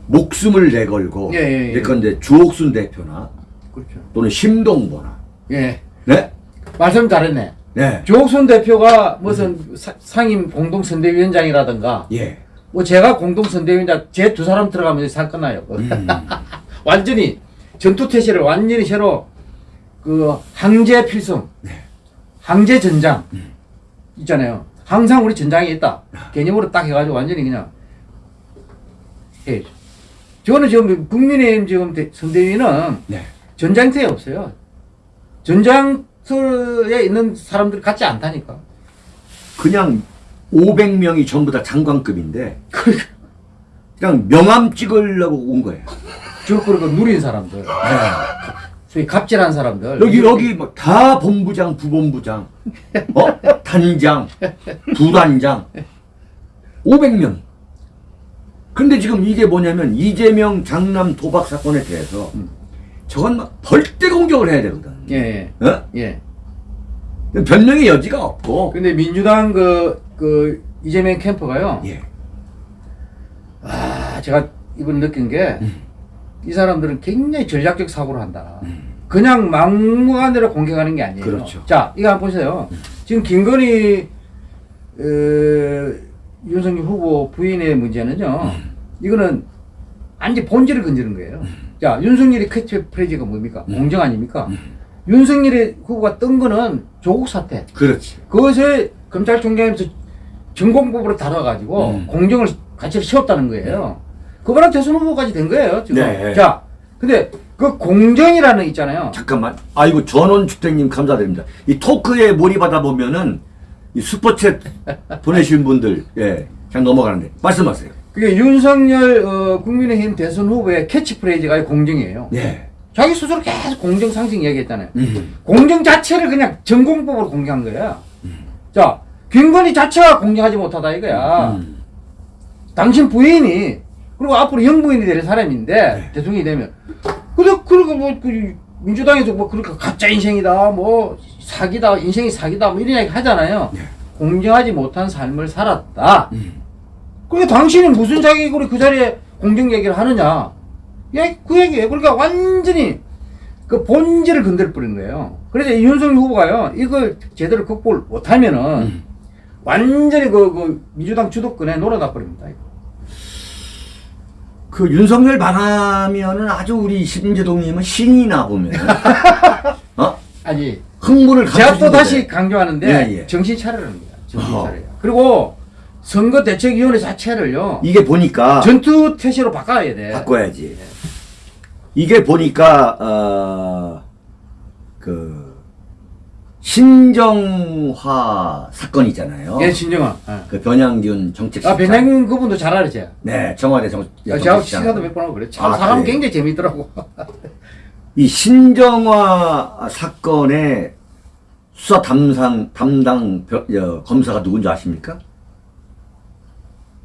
A: 목숨을 내걸고
B: 예, 예, 예.
A: 예컨대 주옥순 대표나
B: 그렇죠.
A: 또는 심동보나
B: 예.
A: 네?
B: 말씀 잘했네.
A: 네.
B: 조옥순 대표가 무슨 사- 상임 공동선대위원장이라든가
A: 예.
B: 뭐 제가 공동선대위원장 제 두 사람 들어가면 이제 살 끝나요.
A: 음.
B: 완전히 전투태세를 완전히 새로 그 항제 필승,
A: 네.
B: 항제 전장
A: 음.
B: 있잖아요. 항상 우리 전장이 있다. 개념으로 딱 해가지고 완전히 그냥 해. 저는 지금 국민의힘 지금 대- 선대위는
A: 네.
B: 전장터에 없어요. 전장터에 있는 사람들 같지 않다니까.
A: 그냥 500명이 전부 다 장관급인데
B: 그러니까
A: 그냥 명함 찍으려고 온 거예요.
B: 저그리고 누린 사람들, 소위 갑질한 사람들.
A: 여기 여기 뭐 다 본부장, 부본부장, 어? 단장, 부단장, 500명. 근데 지금 이게 뭐냐면 이재명 장남 도박 사건에 대해서 저건 막 벌떼 공격을 해야 되거든.
B: 예,
A: 어?
B: 예.
A: 변명의 여지가 없고.
B: 근데 민주당 그, 그, 이재명 캠프가요.
A: 예.
B: 아, 제가 이번 느낀 게,
A: 음.
B: 이 사람들은 굉장히 전략적 사고를 한다. 그냥 막무가내로 공격하는 게 아니에요.
A: 그렇죠.
B: 자, 이거 한번 보세요. 지금 김건희, 어, 윤석열 후보 부인의 문제는요. 이거는 완전 본질을 건드는 거예요. 자, 윤석열이 캐치프레이즈가 뭡니까?
A: 음.
B: 공정 아닙니까? 윤석열의 후보가 뜬 거는 조국 사태.
A: 그렇지.
B: 그것을 검찰총장에서 전공법으로 다뤄가지고
A: 음.
B: 공정을 가치를 세웠다는 거예요. 그거랑 대선 후보까지 된 거예요, 지금.
A: 네.
B: 자, 근데 그 공정이라는 거 있잖아요.
A: 잠깐만. 아이고 전원 주택님 감사드립니다. 이 토크에 몰입하다 보면은 이 슈퍼챗 보내신 분들 예 그냥 넘어가는데 말씀하세요.
B: 그게 윤석열 어, 국민의힘 대선 후보의 캐치프레이즈가 공정이에요.
A: 네.
B: 자기 스스로 계속 공정 상승 이야기했잖아요.
A: 음.
B: 공정 자체를 그냥 전공법으로 공개한 거야. 자, 김건희 자체가 공정하지 못하다 이거야.
A: 음.
B: 당신 부인이 그리고 앞으로 영부인이 될 사람인데
A: 네.
B: 대통령이 되면 그래 그리고 뭐 그, 민주당에서 뭐 그렇게 가짜 인생이다 뭐 사기다 인생이 사기다 뭐 이런 얘기 하잖아요.
A: 네.
B: 공정하지 못한 삶을 살았다.
A: 음.
B: 그러니까 당신이 무슨 자격으로 그 자리에 공정 얘기를 하느냐? 예, 그 얘기예요. 그러니까 완전히 그 본질을 건드려 버린 거예요. 그래서 이 윤석열 후보가요, 이걸 제대로 극복을 못하면은
A: 음.
B: 완전히 그, 그 민주당 주도권에 놀아나 버립니다.
A: 그 윤석열 반하면은 아주 우리 심재동님은 신이 나 보면 어
B: 아니,
A: 흥분을
B: 제가 또. 다시 강조하는데
A: 예, 예.
B: 정신 거야. 정신. 차려. 그리고 선거 대책위원회 자체를요,
A: 이게 보니까
B: 전투 태세로 바꿔야 돼.
A: 바꿔야지. 이게 보니까 어 그 신정화 사건이잖아요.
B: 예, 진정아. 예.
A: 그 변양균 정책실장.
B: 아, 변양균 그분도 잘 알았지.
A: 네, 청와대 정.
B: 제가
A: 정책실장.
B: 시사도 몇 번 하고 그래. 참
A: 아,
B: 사람
A: 그래요?
B: 굉장히 재밌더라고.
A: 이 신정화 사건의 수사 담당 담당 검사가 누군지 아십니까?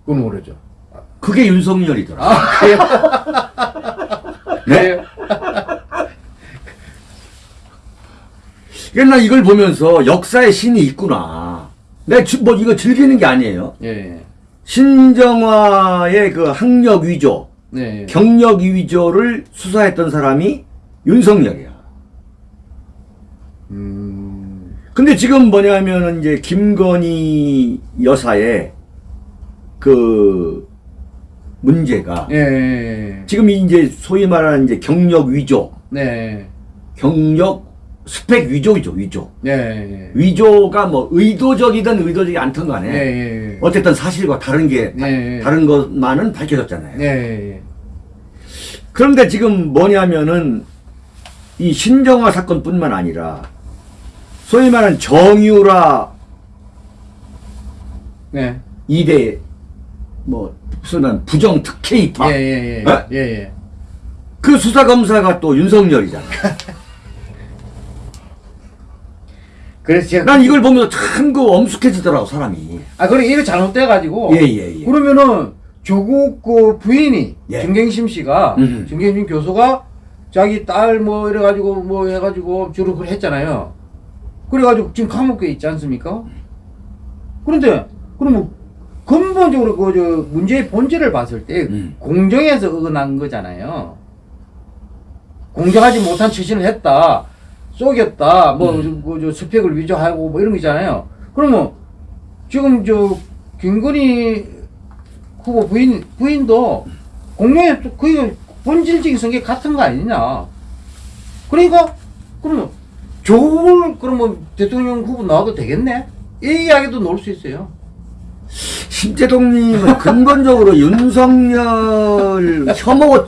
B: 그건 모르죠.
A: 그게 윤석열이더라.
B: 아, 그래요?
A: 네?
B: 그래요?
A: 그러니까 나 이걸 보면서 역사의 신이 있구나. 내가 지- 뭐 이거 즐기는 게 아니에요.
B: 예, 예.
A: 신정화의 그 학력 위조,
B: 네. 예.
A: 경력 위조를 수사했던 사람이 윤석열이야.
B: 음,
A: 근데 지금 뭐냐면은 이제 김건희 여사의 그 문제가
B: 예, 예.
A: 지금 이제 소위 말하는 이제 경력 위조,
B: 네.
A: 경력 스펙 위조이죠, 위조.
B: 예, 예.
A: 위조가 뭐 의도적이든 의도적이 않든
B: 예,
A: 간에
B: 예.
A: 어쨌든 사실과 다른 게 다,
B: 네.
A: 다른 것만은 밝혀졌잖아요.
B: 예, 예.
A: 그런데 지금 뭐냐면은 이 신정화 사건뿐만 아니라 소위 말하는 정유라
B: 네.
A: 이대 뭐 무슨 부정 특혜
B: 예,
A: 입학
B: 예, 예.
A: 어?
B: 예, 예.
A: 그 수사 검사가 또 윤석열이잖아.
B: 그래서 제가
A: 난 이걸 보면서 참 그 엄숙해지더라고 사람이.
B: 아, 그래 이거 잘못돼 가지고
A: 예, 예, 예.
B: 그러면은 조국 그 부인이
A: 예.
B: 정경심 씨가
A: 음.
B: 정경심 교수가 자기 딸 뭐 이래 가지고 뭐 해 가지고 주로 그걸 했잖아요. 그래 가지고 지금 감옥에 있지 않습니까? 그런데 그러면 근본적으로 그 저 문제의 본질을 봤을 때
A: 음.
B: 공정에서 어긋난 거잖아요. 공정하지 못한 처신을 했다. 속였다. 뭐,
A: 음.
B: 뭐, 저 스펙을 위조하고 뭐 이런 거 있잖아요. 그러면 지금 저 김건희 후보 부인, 부인도 또 거의 본질적인 성격 같은 거 아니냐. 그러니까, 그러면 조국을 그러면 대통령 후보 나와도 되겠네? 이 이야기도 놓을 수 있어요.
A: 심재동님은 근본적으로 윤석열 혐오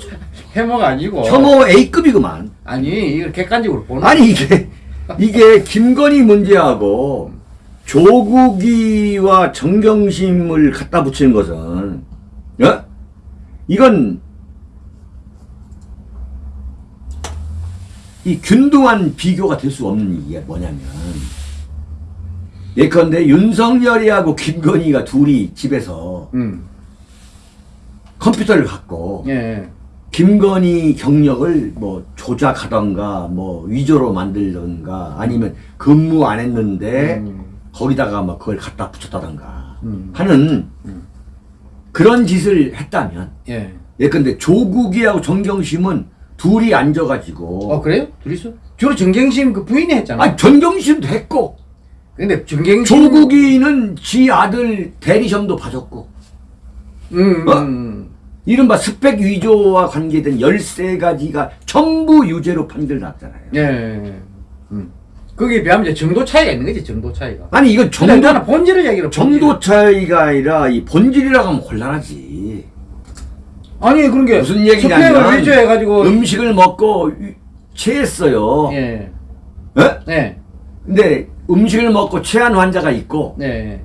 B: 해모가 아니고.
A: 혐오 A급이구만.
B: 아니, 이걸 객관적으로 보는
A: 아니 이게 이게 김건희 문제하고 조국이와 정경심을 갖다 붙이는 것은 어? 이건 이 균등한 비교가 될 수 없는 이게 뭐냐면 예컨대 윤석열이하고 김건희가 둘이 집에서
B: 음.
A: 컴퓨터를 갖고
B: 예.
A: 김건희 경력을 뭐 조작하던가 뭐 위조로 만들던가 아니면 근무 안 했는데
B: 음.
A: 거기다가 막 그걸 갖다 붙였다던가
B: 음.
A: 하는 그런 짓을 했다면
B: 예.
A: 예컨대 조국이하고 정경심은 둘이 앉아가지고
B: 어, 그래요? 둘이서? 주로 정경심 그 부인이 했잖아.
A: 아니 정경심도 했고
B: 근데 정경심.
A: 조국이는 지 아들 대리점도 봐줬고
B: 음,
A: 어?
B: 음.
A: 이른바 스펙 위조와 관계된 13가지가 전부 유죄로 판결났잖아요.
B: 예. 음. 거기에 비하면 이제 정도 차이가 있는 거지, 정도 차이가.
A: 아니 이건
B: 정도, 본질을 얘기를
A: 정도 차이가 아니라 이 본질이라고 하면 곤란하지.
B: 아니, 그런 게.
A: 무슨 얘기냐면
B: 위조해가지고.
A: 음식을 먹고 위- 체했어요.
B: 예.
A: 예?
B: 네.
A: 근데 음식을 먹고 체한 환자가 있고
B: 네.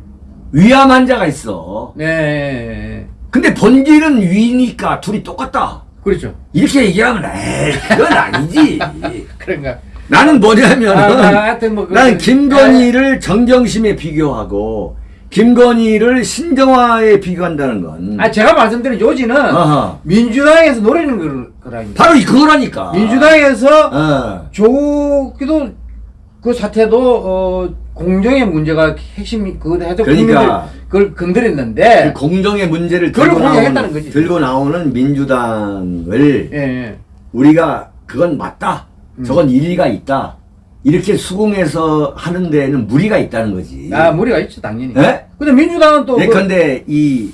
A: 위암 환자가 있어.
B: 네.
A: 근데 본질은 위니까 둘이 똑같다.
B: 그렇죠.
A: 이렇게 얘기하면 에이 그건 아니지.
B: 그런가.
A: 나는 뭐냐면
B: 아, 아, 뭐
A: 나는 김건희를 정경심에 비교하고 김건희를 신정화에 비교한다는 건
B: 아, 제가 말씀드린 요지는
A: 어허.
B: 민주당에서 노리는 걸- 거라니까.
A: 바로 이 그거라니까.
B: 민주당에서
A: 어.
B: 조기도 그 사태도 어 공정의 문제가 핵심이 그거 해서
A: 그러니까.
B: 그걸 건드렸는데
A: 그 공정의 문제를 들고 나오는,
B: 거지.
A: 들고 나오는 민주당을
B: 예, 예.
A: 우리가 그건 맞다.
B: 음.
A: 저건 일리가 있다. 이렇게 수긍해서 하는 데에는 무리가 있다는 거지.
B: 아 무리가 있죠 당연히.
A: 예?
B: 근데 민주당은 또 그-
A: 예컨대 이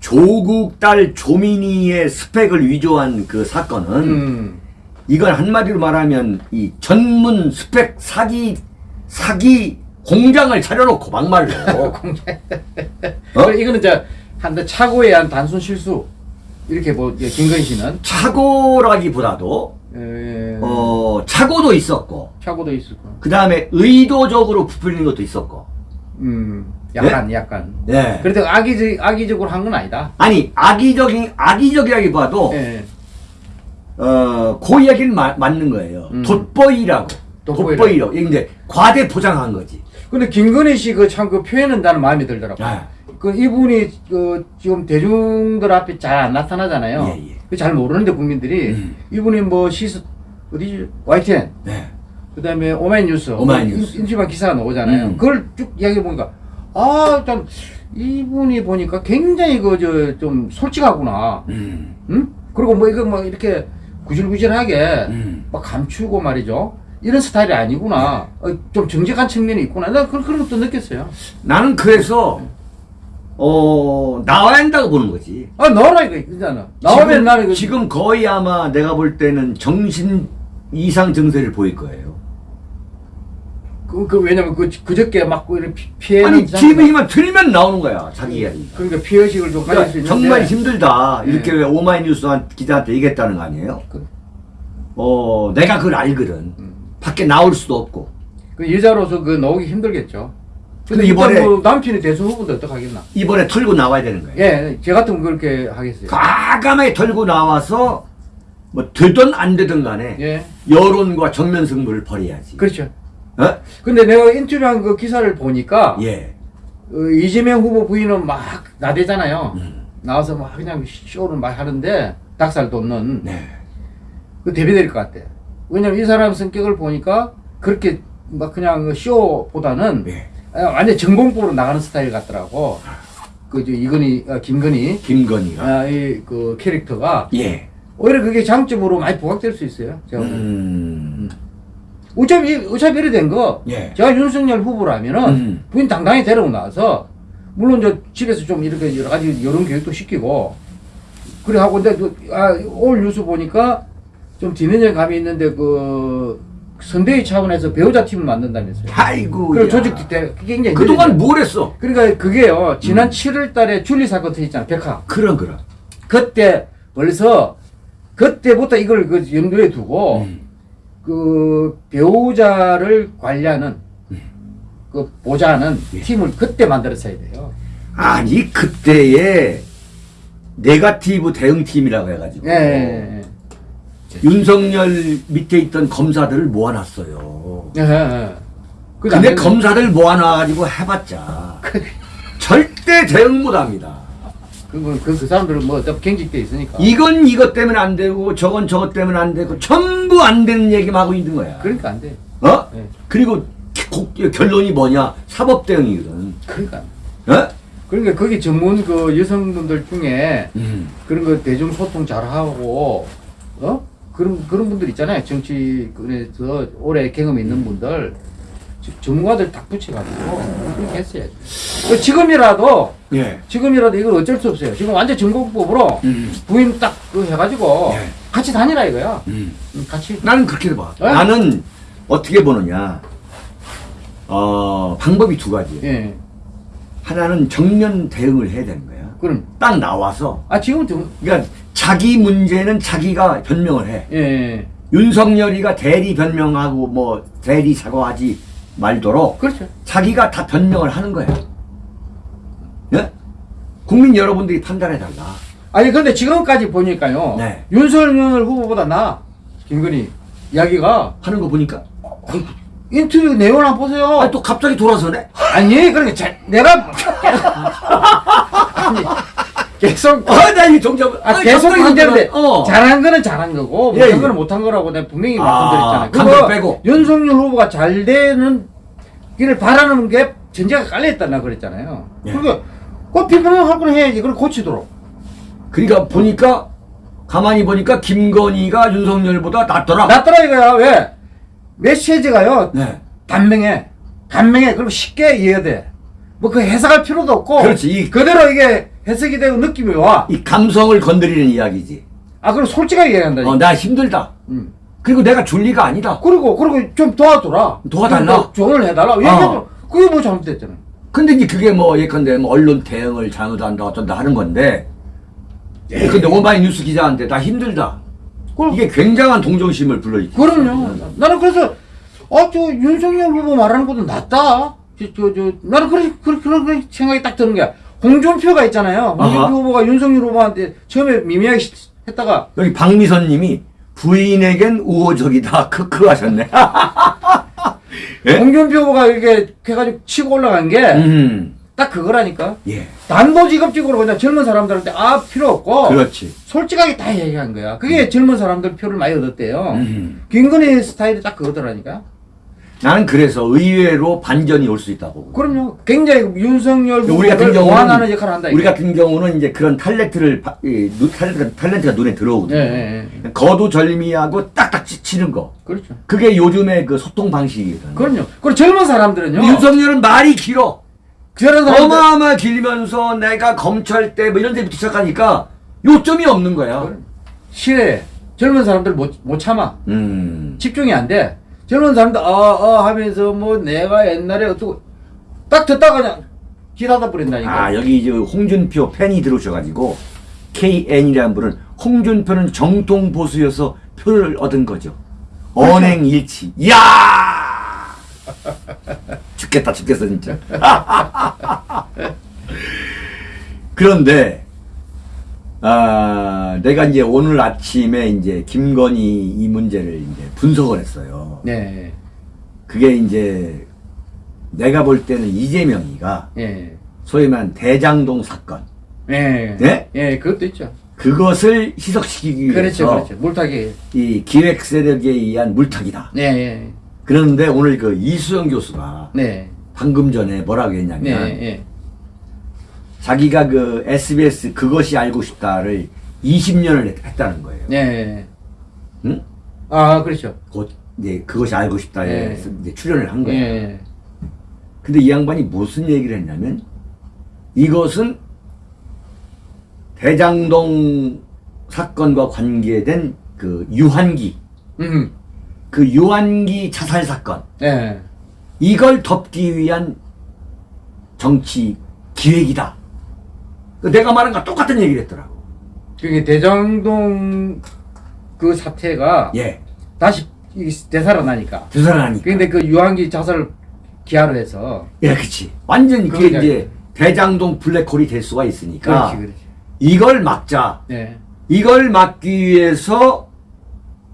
A: 조국 딸 조민희의 스펙을 위조한 그 사건은
B: 음.
A: 이건 한마디로 말하면 이 전문 스펙 사기 사기 공장을 차려놓고 막말로
B: 공장.
A: 어?
B: 이거는 저한대 착오에 한 단순 실수 이렇게 뭐 예, 김건희 씨는
A: 착오라기보다도
B: 에,
A: 어 착오도 있었고
B: 착오도 거.
A: 그 다음에 의도적으로 부풀리는 것도 있었고
B: 음. 약간 약간.
A: 예
B: 그래도 악의적 악의적으로 한 건 아니다.
A: 아니 악의적인 악의적이라기보다도
B: 예.
A: 어그 이야기는 마- 맞는 거예요
B: 음.
A: 돋보이라고
B: 돋보이라고.
A: 돋보이라고 이제 과대 포장한 거지
B: 근데 김건희 씨 그 참그 표현은 나는 마음에 들더라고.
A: 아.
B: 그 이분이 그 지금 대중들 앞에 잘 안 나타나잖아요.
A: 예, 예.
B: 그잘 모르는데 국민들이
A: 음.
B: 이분이 뭐 시스 어디지 YTN
A: 네.
B: 그다음에 오마이뉴스
A: 오마이뉴스.
B: 인- 인터뷰 기사가 나오잖아요.
A: 음.
B: 그걸 쭉 이야기해 보니까 아 일단 이분이 보니까 굉장히 그 저 좀 솔직하구나.
A: 음.
B: 응? 그리고 뭐 이거 뭐 이렇게 구질구질하게
A: 음.
B: 막 감추고 말이죠. 이런 스타일이 아니구나.
A: 네.
B: 어, 좀 정직한 측면이 있구나. 나 그런, 그런 것도 느꼈어요.
A: 나는 그래서 어 나와야 한다고 보는 거지.
B: 아, 나와라 이거, 있잖아. 나오면
A: 지금,
B: 나는 이거.
A: 지금 거의 아마 내가 볼 때는 정신 이상 증세를 보일 거예요.
B: 그, 그, 왜냐면 그, 그저께 막 이렇게 피- 피해.
A: 아니 TV만 틀면 나오는 거야 자기 이야기.
B: 그러니까 피해식을 좀 가질 수
A: 그러니까
B: 있는데.
A: 정말 힘들다
B: 네.
A: 이렇게 왜 오마이뉴스 한 기자한테 얘기했다는 거 아니에요?
B: 그,
A: 어 내가 그걸 알거든.
B: 음.
A: 밖에 나올 수도 없고.
B: 그 여자로서 그 나오기 힘들겠죠. 근데
A: 이번에-
B: 뭐 남편이 대선 후보인데 어떡하겠나.
A: 이번에 털고 나와야 되는 거예요.
B: 예, 제 같으면 그렇게 하겠어요.
A: 과감하게 털고 나와서 뭐 되든 안 되든 간에
B: 예.
A: 여론과 정면 승부를 벌여야지.
B: 그렇죠.
A: 어?
B: 근데 내가 인터뷰한 그 기사를 보니까
A: 예.
B: 어, 이재명 후보 부인은 막 나대잖아요.
A: 음.
B: 나와서 막 그냥 쇼를 막 하는데 닭살 돋는
A: 네.
B: 그 대비될 것 같아. 왜냐면 이 사람 성격을 보니까 그렇게 막 그냥 쇼보다는
A: 네.
B: 아, 완전 전공법으로 나가는 스타일 같더라고. 그저 이건희, 아, 김건희,
A: 김건희가.
B: 아, 이 그 캐릭터가
A: 예.
B: 오히려 그게 장점으로 많이 부각될 수 있어요. 제가.
A: 음.
B: 어차피 어차피 이래 된 거.
A: 예.
B: 제가 윤석열 후보라면은
A: 음.
B: 부인 당당히 데리고 나와서 물론 저 집에서 좀 이렇게 여러 가지 여론 교육도 시키고 그래 하고 근데 그, 아, 오늘 뉴스 보니까 좀 뒤늦은 감이 있는데 그 선대위 차원에서 배우자 팀을 만든다면서요.
A: 아이고.
B: 그리고
A: 야.
B: 조직 때 굉장히
A: 그동안. 뭘 했어?
B: 그러니까 그게요
A: 음.
B: 지난 7월 달에 줄리 사건 터졌잖아 백화
A: 그럼 그럼.
B: 그때 벌써 그때부터 이걸 그 염두에 두고
A: 음.
B: 그 배우자를 관리하는 그 보좌하는
A: 예.
B: 팀을 그때 만들었어야 돼요.
A: 아니 그때의 네가티브 대응팀이라고 해가지고
B: 예, 예,
A: 윤석열 밑에 있던 검사들을 모아놨어요.
B: 예. 예, 예.
A: 근데 검사들 모아놔가지고 해봤자 절대 대응 못합니다.
B: 그건 그, 그 사람들은 뭐 어차피 경직돼 있으니까.
A: 이건 이것 때문에 안 되고 저건 저것 때문에 안 되고 전부 안 되는 얘기만 하고 있는 거야.
B: 그러니까 안 돼.
A: 어?
B: 예.
A: 그리고 고- 결론이 뭐냐? 사법 대응이거든.
B: 그러니까.
A: 어?
B: 그러니까 거기 전문 그 여성분들 중에
A: 음.
B: 그런 거 대중 소통 잘하고 어 그런 그런 분들 있잖아요 정치권에서 오래 경험 있는 분들 전문가들 딱 붙여가지고 그렇게 했어야지. 그 지금이라도
A: 예.
B: 지금이라도 이걸 어쩔 수 없어요. 지금 완전 전공법으로
A: 음.
B: 부임 딱그 해가지고
A: 예.
B: 같이 다니라 이거야.
A: 음.
B: 음, 같이.
A: 나는 그렇게 봐.
B: 예?
A: 나는 어떻게 보느냐. 어, 방법이 두 가지.
B: 예.
A: 하나는 정면 대응을 해야 되는 거야.
B: 그럼
A: 딱 나와서.
B: 아 지금 좀
A: 그러니까 자기 문제는 자기가 변명을 해.
B: 예, 예.
A: 윤석열이가 대리 변명하고 뭐 대리 사과하지 말도록
B: 그렇죠.
A: 자기가 다 변명을 하는 거야. 예? 국민 여러분들이 판단해 달라.
B: 아니 근데 지금까지 보니까요.
A: 네.
B: 윤석열 후보보다 나 김건희 이야기가
A: 하는 거 보니까
B: 인터뷰 내용을 한번 보세요.
A: 아, 또 갑자기 돌아서네.
B: 아니 그러니까 잘, 내가 아니 계속
A: 아, 나이 동작.
B: 아, 계속 문제인데
A: 어.
B: 잘한 거는 잘한 거고
A: 예,
B: 못한
A: 예.
B: 거는 못한 거라고 내가 분명히
A: 아,
B: 그거
A: 빼고.
B: 윤석열 후보가 잘 되는 길을 바라는 게 전제가 깔려있다 나 그랬잖아요.
A: 예.
B: 그러니까 그 비판할 건 해야지. 그걸 고치도록.
A: 그러니까 보니까 가만히 보니까 김건희가 윤석열보다 낫더라.
B: 낫더라 이거야. 왜? 메시지가요.
A: 네.
B: 단명해. 단명해. 그리고 쉽게 이해돼. 뭐 그 해석할 필요도 없고.
A: 그렇지. 이-
B: 그대로 이게 해석이 되고 느낌이 와.
A: 이 감성을 건드리는 이야기지.
B: 아, 그럼 솔직하게 얘기한다.
A: 어, 나 힘들다.
B: 음.
A: 그리고 내가 줄 리가 아니다.
B: 그리고, 그리고 좀 도와줘라.
A: 도와달라?
B: 좀 조언을 해달라.
A: 어.
B: 그게 뭐 잘못됐잖아.
A: 근데 이제 그게 뭐 예컨대 뭐 언론 대응을 잘못한다 어쩐다 하는 건데 근데 오마이 뉴스 기자한테 나 힘들다.
B: 그럼,
A: 이게 굉장한 동정심을 불러일으키
B: 그럼요. 나는 그래서, 아, 저 윤석열 후보 말하는 것도 낫다. 저, 저, 저, 나는 그런, 그런 생각이 딱 드는 거야. 홍준표가 있잖아요. 홍준표
A: 아하.
B: 후보가 윤석열 후보한테 처음에 미미하게 시- 했다가,
A: 여기 박미선 님이 부인에겐 우호적이다. 크크 하셨네. 예?
B: 홍준표 후보가 이렇게 해가지고 치고 올라간 게,
A: 음.
B: 딱 그거라니까.
A: 예.
B: 단도직입적으로 그냥 젊은 사람들한테 아 필요 없고
A: 그렇지.
B: 솔직하게 다 얘기한 거야. 그게 젊은 사람들 표를 많이 얻었대요.
A: 음.
B: 김건희 스타일이 딱 그거더라니까.
A: 나는 그래서 의외로 반전이 올 수 있다고.
B: 그럼요. 굉장히 윤석열
A: 우리 같은 경우는
B: 역할을 한다.
A: 우리. 같은 경우는 이제 그런 탤런트를 탤런트가, 탤런트가 눈에 들어오거든요.
B: 예, 예, 예.
A: 거두절미하고 딱딱 치- 치는 거.
B: 그렇죠.
A: 그게 요즘의 그 소통 방식이거든요.
B: 그럼요. 그리고 젊은 사람들은요.
A: 윤석열은 말이 길어. 어마어마 길면서 내가 검찰 때 뭐 이런 데부터 시작하니까 요점이 없는 거야.
B: 실에 젊은 사람들 못, 못 참아.
A: 음.
B: 집중이 안 돼. 젊은 사람들 어어 하면서 뭐 내가 옛날에 어떻고 딱 듣다가 그냥 기다다 버린다니까.
A: 아 여기 이제 홍준표 팬이 들어오셔가지고 KN이라는 분은 홍준표는 정통 보수여서 표를 얻은 거죠. 언행 일치. 이야! 죽겠다 죽겠어 진짜. 그런데 아 내가 이제 오늘 아침에 이제 김건희 이 문제를 이제 분석을 했어요.
B: 네.
A: 그게 이제 내가 볼 때는 이재명이가
B: 예.
A: 소위 말하는 대장동 사건
B: 예.
A: 네?
B: 예, 그것도 있죠.
A: 그것을 희석시키기
B: 그렇죠,
A: 위해서
B: 그렇죠. 물타기.
A: 이 기획 세력에 의한 물타기다.
B: 네, 예.
A: 그런데 오늘 그 이수영 교수가
B: 네.
A: 방금 전에 뭐라고
B: 네,
A: 했냐면
B: 예.
A: 자기가 그 SBS 그것이 알고 싶다를 20년을 했 다는 거예요.
B: 네.
A: 응?
B: 아, 그렇죠.
A: 곧 이제 그것이 알고 싶다에
B: 네.
A: 이제 출연을 한 거예요.
B: 예.
A: 근데 이 양반이 무슨 얘기를 했냐면 이것은 대장동 사건과 관계된 그 유한기
B: 음.
A: 그 유한기 자살 사건
B: 예.
A: 이걸 덮기 위한 정치 기획이다. 그 내가 말한 거 똑같은 얘기를 했더라고.
B: 그게 대장동 그 사태가
A: 예.
B: 다시 이 되살아나니까.
A: 되살아나니까.
B: 근데 그 유한기 자살을 기하로 해서.
A: 예, 그치. 완전히 그게
B: 그러니까.
A: 이제 대장동 블랙홀이 될 수가 있으니까
B: 그렇지, 그렇지.
A: 이걸 막자.
B: 네.
A: 이걸 막기 위해서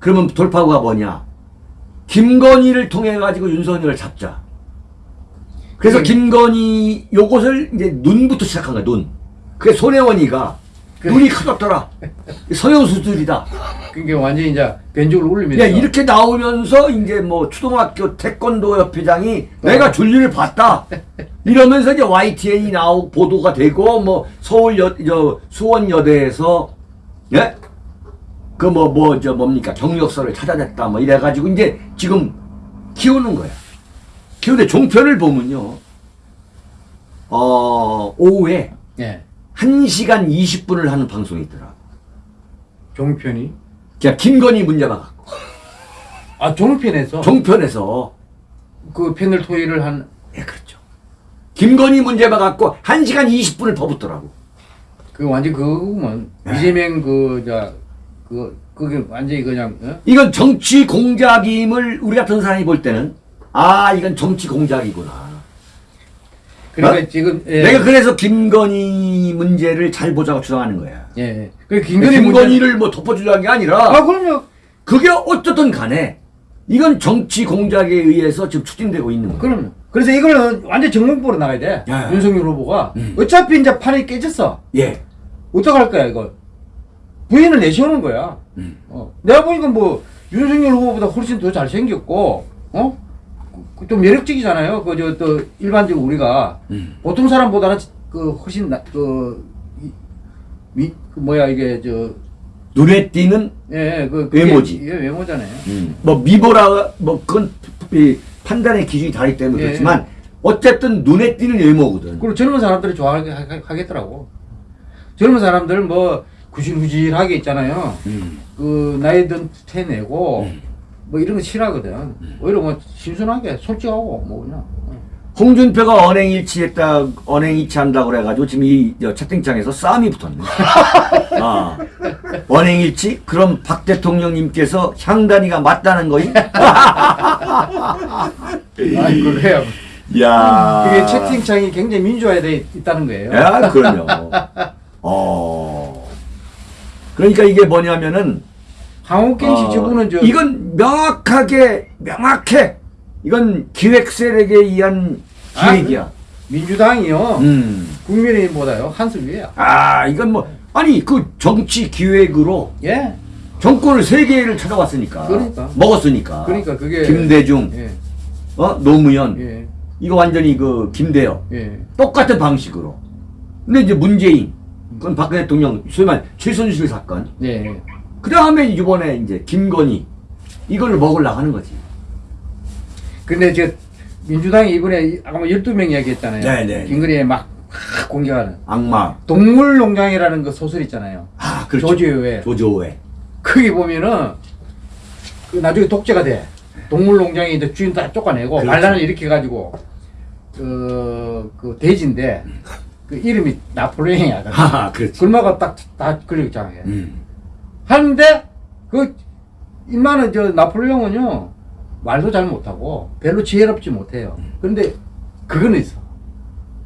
A: 그러면 돌파구가 뭐냐? 김건희를 통해 가지고 윤석열을 잡자. 그래서
B: 음.
A: 김건희 요것을 이제 눈부터 시작한 거야 눈. 그게 손혜원이가
B: 그-
A: 눈이 커졌더라. 서영 수술이다.
B: 그게 완전히 이제 변죽을 올리면서.
A: 야 이렇게 나오면서 이제 뭐 초등학교 태권도 협회장이 내가 줄리를 봤다. 이러면서 이제 YTN이 나오고 보도가 되고 뭐 서울 여, 저 수원 여대에서 예? 그 뭐 뭐 저 뭡니까 경력서를 찾아냈다 뭐 이래 가지고 이제 지금 키우는 거야. 그런데 종편을 보면요. 어, 오후에
B: 예.
A: 1시간 20분을 하는 방송이 있더라.
B: 종편이
A: 그냥 김건희 문제만 갖고.
B: 아 종편에서
A: 종편에서.
B: 그 패널 토의를 한
A: 예, 그렇죠. 김건희 문제만 갖고 1시간 20분을 퍼붓더라고.
B: 그 완전 그거면
A: 네.
B: 이재명 그저그 그게 완전히 그냥 어?
A: 이건 정치 공작임을 우리 같은 사람이 볼 때는 아, 이건 정치 공작이구나.
B: 그러니까
A: 어?
B: 지금 예.
A: 내가 그래서 김건희 문제를 잘 보자고 주장하는 거야.
B: 예. 예. 그 김건희
A: 김건희를 뭐 덮어주려는 게 아니라
B: 아 그럼요.
A: 그게 어쨌든 간에 이건 정치 공작에 의해서 지금 추진되고 있는 거야.
B: 그럼요. 그래서 이거는 완전 정몽보로 나가야 돼.
A: 야.
B: 윤석열 후보가
A: 음.
B: 어차피 이제 판이 깨졌어.
A: 예.
B: 어떡할 거야 이거? 부인을 내세우는 거야.
A: 음.
B: 어. 내가 보니까 뭐 윤석열 후보보다 훨씬 더 잘생겼고, 어? 그- 좀 매력적이잖아요. 그 저 또 일반적으로 우리가
A: 음.
B: 보통 사람보다는 그 훨씬 나, 그, 이, 미, 그 뭐야 이게 저
A: 눈에 띄는
B: 예, 그 그게-
A: 외모지.
B: 예, 외모잖아요.
A: 뭐 미보라 뭐 그건 이 판단의 기준이 다르기 때문에
B: 예.
A: 그렇지만 어쨌든 눈에 띄는 외모거든.
B: 그리고 젊은 사람들이 좋아하겠더라고. 젊은 사람들 뭐 구질구질하게 있잖아요.
A: 음.
B: 그 나이 든 태내고
A: 음.
B: 뭐 이런 거 싫어하거든. 오히려 뭐 신선하게 솔직하고 뭐 그냥.
A: 홍준표가 언행일치했다, 언행일치한다고 그래가지고 지금 이저 채팅창에서 싸움이 붙었네. 아, 언행일치? 그럼 박 대통령님께서 향단이가 맞다는 거임?
B: 아이 그래요.
A: 야
B: 그게 채팅창이 굉장히 민주화돼 있다는 거예요.
A: 야, 그럼요. 어. 그러니까 이게 뭐냐면은
B: 황옥경 씨
A: 어,
B: 저분은 저
A: 이건 명확하게 명확해. 이건 기획 세력에 의한 기획이야.
B: 민주당이요.
A: 음.
B: 국민의힘보다요 한 수 위에야.
A: 아, 이건 뭐 아니 그 정치 기획으로
B: 예.
A: 정권을 세 개를 찾아왔으니까.
B: 그러니까.
A: 먹었으니까.
B: 그러니까 그게
A: 김대중,
B: 예.
A: 어 노무현.
B: 예.
A: 이거 완전히 그 김대엽
B: 예.
A: 똑같은 방식으로. 근데 이제 문재인, 그건 박 대통령 소위 말 최순실 사건.
B: 예.
A: 그 다음에 이번에 이제 김건희 이걸 먹으려고 하는 거지.
B: 근데 저 민주당이 이번에 아까 뭐 12명 이야기했잖아요.
A: 네, 네.
B: 김건희에 막 공격하는
A: 악마.
B: 동물농장이라는 그 소설 있잖아요.
A: 아, 그렇죠.
B: 조지오의
A: 조조회.
B: 거기 보면은 그 나중에 독재가 돼. 동물농장에 이제 주인 다 쫓아내고
A: 그렇죠.
B: 반란을 일으켜 가지고 그, 그 돼지인데 그 이름이 나폴레옹이야.
A: 하하, 그렇지.
B: 글마가 딱다 걸려 있잖아요.
A: 음.
B: 하는데 그 인마는 저 나폴레옹은요 말도 잘 못하고 별로 지혜롭지 못해요. 그런데 그거는 있어.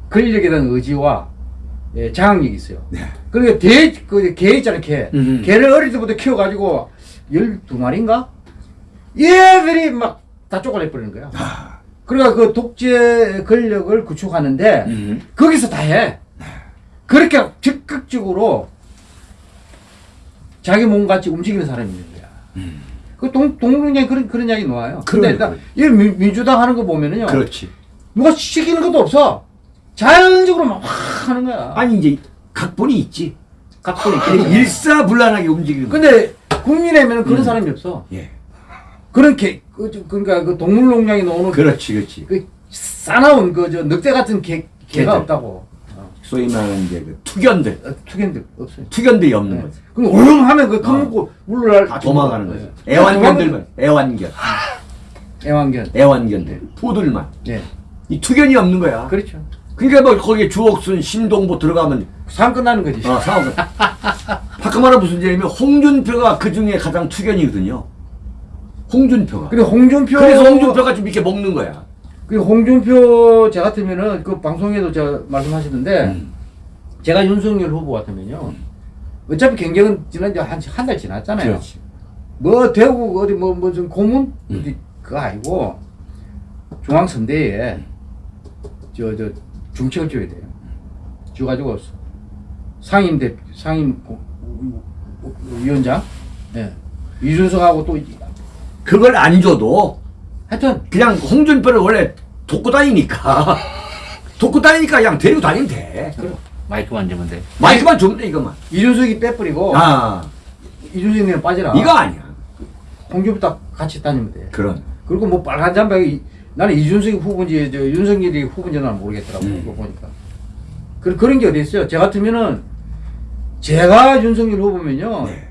B: 권력에 대한 의지와 예, 장악력이 있어요.
A: 네.
B: 그러니까 대, 그, 개 있잖아요, 개.
A: 음.
B: 개를 어릴 때부터 키워가지고 12마리인가? 얘들이 막 다 쪼가내버리는 거야.
A: 아.
B: 그러니까 그 독재 권력을 구축하는데
A: 음.
B: 거기서 다 해. 그렇게 적극적으로 자기 몸같이 움직이는 사람이 있는 거야. 그 동, 동물농장에 그런, 그런 이야기 나와요. 근데
A: 음.
B: 일단, 이 민- 민주당 하는 거 보면은요.
A: 그렇지.
B: 누가 시키는 것도 없어. 자연적으로 막확 하는 거야.
A: 아니 이제 각본이 있지.
B: 각본이 있겠죠.
A: 일사불란하게 움직이는 거.
B: 근데 국민의힘에는 그런
A: 음.
B: 사람이 없어.
A: 예.
B: 그런 개, 그, 저, 그러니까 그 동물농장에 나오는 그,
A: 그렇지, 그렇지.
B: 그 싸나운 그 저 늑대 같은 개, 개가. 없다고. 어.
A: 소위 말하는 이제 그 투견들,
B: 어, 투견들 없어요.
A: 투견들이 없는
B: 네.
A: 거지.
B: 그럼 오름 하면 그
A: 어.
B: 컴먹고 물을
A: 다 도망가는 거지.
B: 네.
A: 애완견들만, 애완견,
B: 애완견.
A: 애완견들, 포들만.
B: 예.
A: 이 투견이 없는 거야.
B: 그렇죠.
A: 그러니까 뭐 거기에 주옥순, 신동보 들어가면
B: 상 끝나는 거지.
A: 어, 상황은. 바꿔말하 무슨 얘기냐면 홍준표가 그 중에 가장 투견이거든요. 홍준표가.
B: 그리고 홍준표
A: 그래서 홍준표가 좀 이렇게 먹는 거야.
B: 그 홍준표 제 같으면은 그 방송에도 저 말씀하시던데
A: 음.
B: 제가 윤석열 후보 같으면요. 어차피 경쟁은 지난 한한 달 지났잖아요.
A: 그렇지.
B: 뭐 대구 어디 뭐 무슨 고문
A: 음.
B: 어디 그거 아니고 중앙선대에 저 저 중책을 줘야 돼요. 줘가지고 상임 대 상임 고- 위원장 예 이준석하고 또
A: 그걸 안 줘도
B: 하여튼
A: 그냥 홍준표를 원래 돕고 다니니까 돕고 다니니까 그냥 데리고 다니면 돼.
D: 마이크 만지면 돼.
A: 마이크만 주면 돼 이것만.
B: 이준석이 빼버리고
A: 아
B: 이준석이는 빠져라.
A: 이거 아니야.
B: 홍준표 딱 같이 다니면 돼.
A: 그런.
B: 그리고 뭐 빨간 잠바에 이- 나는 이준석이 후보인지 저 윤석열이 후보인지 는 모르겠더라고
A: 음.
B: 그거 보니까. 그, 그런 게 어디 있어요? 제 같으면은 제가 윤석열 후보면요.
A: 네.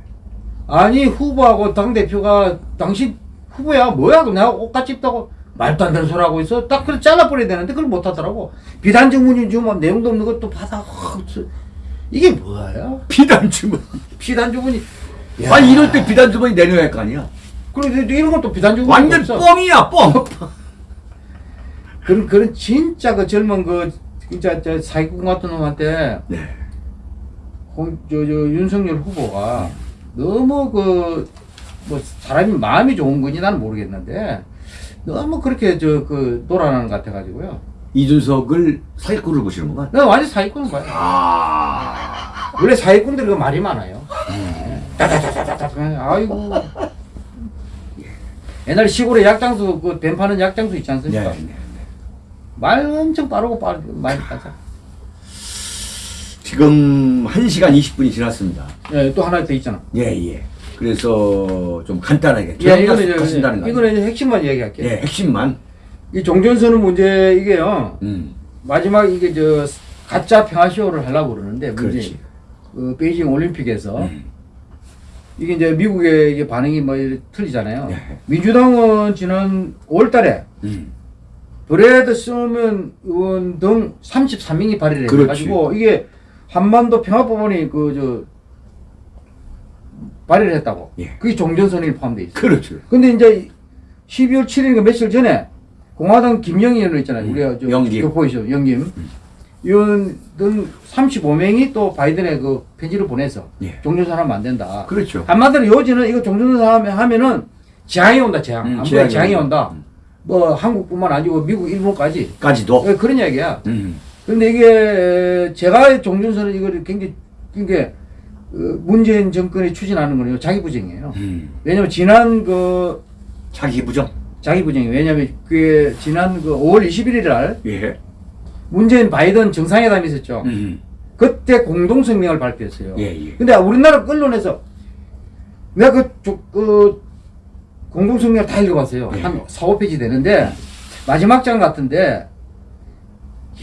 B: 아니 후보하고 당 대표가 당신 후보야 뭐야? 내가 옷같이 입다고 말도 안 되는 소리 하고 있어. 딱 그래 잘라버려야 되는데 그걸 못 하더라고. 비단 증문이 주면 내용도 없는 것도 받아. 이게 뭐야?
A: 비단 주머니.
B: 비단 주문이.
A: 아니 이럴 때 비단 주머니 내려야 할 거 아니야.
B: 그리고 이런 것도 비단 주문이
A: 완전
B: 없어.
A: 뻥이야 뻥.
B: 그런 그런 진짜 그 젊은 그 진짜 저 사기꾼 같은 놈한테
A: 네.
B: 홍, 저, 저 윤석열 후보가 너무 그, 뭐, 사람이 마음이 좋은 건지 나는 모르겠는데, 너무 그렇게 저, 그, 놀아나는 것 같아가지고요.
A: 이준석을 사기꾼을 보시는구만.
B: 나 완전 사기꾼 거야.
A: 아.
B: 원래 사기꾼들이 그 말이 많아요. 따다다다다다. 아이고. 옛날에 시골에 약장수, 그, 뱀 파는 약장수 있지
A: 네.
B: 않습니까?
A: 네.
B: 말 엄청 빠르고 빠르, 많이 빠져.
A: 지금 1시간 20분이 지났습니다.
B: 예, 또 하나 더 있잖아.
A: 예, 예. 그래서 좀 간단하게
B: 예, 이거는 이제,
A: 거
B: 이거는 이제 핵심만 얘기할게요.
A: 예, 핵심만.
B: 이 종전선언 문제 이게요.
A: 음.
B: 마지막 이게 저 가짜 평화쇼를 하려고 그러는데 문제.
A: 그
B: 베이징 올림픽에서
A: 음.
B: 이게 이제 미국의 이게 반응이 뭐 틀리잖아요.
A: 네.
B: 민주당은 지난 5월달에
A: 음.
B: 브레드 서먼 의원 등 33명이 발의를. 해가지고 이게 한반도 평화법원이 그 저 발의를 했다고.
A: 예.
B: 그게 종전선언이 포함돼 있어. 요
A: 그렇죠.
B: 근데 이제 12월 7일인가 며칠 전에 공화당 김영희 의원 있잖아요.
A: 음,
B: 우리가 저
A: 영김.
B: 교포이죠. 영김. 의원 등 35명이 또 바이든에 그 편지를 보내서
A: 예.
B: 종전선언하면 안 된다.
A: 그렇죠.
B: 한마디로 요지는 이거 종전선언 하면은 재앙이 온다. 재앙.
A: 음, 재앙이
B: 재앙이
A: 온다.
B: 온다. 뭐 한국뿐만 아니고 미국, 일본까지.
A: 까지도.
B: 예, 그런 이야기야.
A: 음.
B: 근데 이게 제가 종전선언 이거를 굉장히 이게 어, 문재인 정권이 추진하는 거는요 자기 부정이에요.
A: 음.
B: 왜냐면 지난 그
A: 자기 부정.
B: 자기 부정이 왜냐면 그 지난 그 5월 21일 날
A: 예.
B: 문재인 바이든 정상회담이 있었죠.
A: 음.
B: 그때 공동 성명을 발표했어요.
A: 예, 예.
B: 근데 우리나라 언론에서 내가 그, 조- 그 공동 성명을 다 읽어봤어요.
A: 예.
B: 한 4, 5페이지 되는데 마지막 장 같은데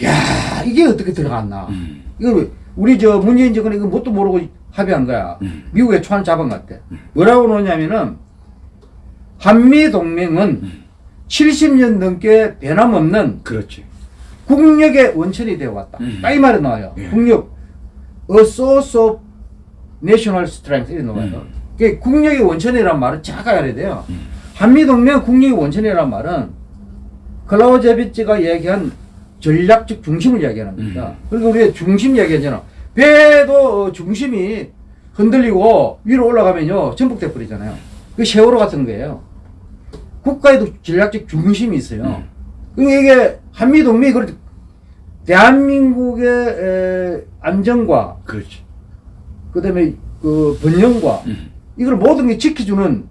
B: 야 이게 어떻게 들어갔나?
A: 음.
B: 이거 우리 저 문재인 정권이 이거 뭣도 모르고 합의한 거야.
A: 음.
B: 미국의 초안 잡은 것 같아. 뭐라고 그러냐면은 한미 동맹은
A: 음.
B: 70년 넘게 변함없는
A: 그렇지.
B: 국력의 원천이 되어 왔다.
A: 음.
B: 딱이 말이 나와요.
A: 예.
B: 국력, a source of national strength 이렇게 나와요.
A: 음.
B: 그 국력의 원천이란 말은 착각해야 돼요.
A: 음.
B: 한미 동맹 국력의 원천이란 말은 클라우제비츠가 얘기한 전략적 중심을 이야기하는 겁니다.
A: 음.
B: 그리고 우리가 중심 이야기하잖아. 배도 어, 중심이 흔들리고 위로 올라가면요 전복돼 버리잖아요. 그 세월호 같은 거예요. 국가에도 전략적 중심이 있어요.
A: 음.
B: 이게 한미 동맹이 그렇 대한민국의 에, 안정과
A: 그렇지.
B: 그다음에 그 번영과
A: 음.
B: 이걸 모든 게 지켜주는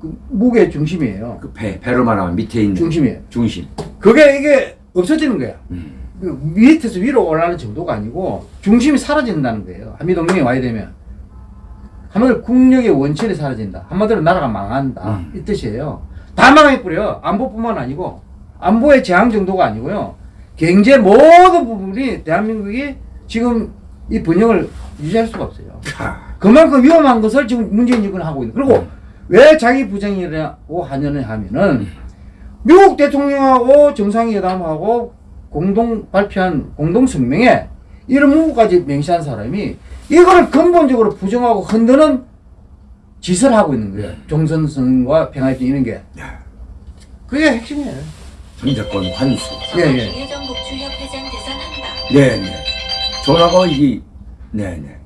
B: 그 무게의 중심이에요.
A: 그 배, 배로 말하면 밑에 있는
B: 중심이에요.
A: 중심.
B: 그게 이게 없어지는 거야.
A: 음.
B: 그 밑에서 위로 올라가는 정도가 아니고 중심이 사라진다는 거예요. 한미 동맹에 와야 되면 한마디로 국력의 원천이 사라진다. 한마디로 나라가 망한다.
A: 음.
B: 이 뜻이에요. 다 망해버려. 안보뿐만 아니고 안보의 재앙 정도가 아니고요. 경제 모든 부분이 대한민국이 지금 이 번영을 유지할 수가 없어요.
A: 하.
B: 그만큼 위험한 것을 지금 문재인 정권이 하고 있는. 그리고 왜 자기 부정이라고 하냐는 하면은 미국 대통령하고 정상회담하고 공동 발표한 공동 성명에 이런 문구까지 명시한 사람이 이거를 근본적으로 부정하고 흔드는 짓을 하고 있는 거예요. 종선선과 평화협정 이런 게.
A: 야,
B: 그게 핵심이에요.
A: 전자권 환수.
B: 예, 예.
A: 네, 네. 전화가 이게 네, 네.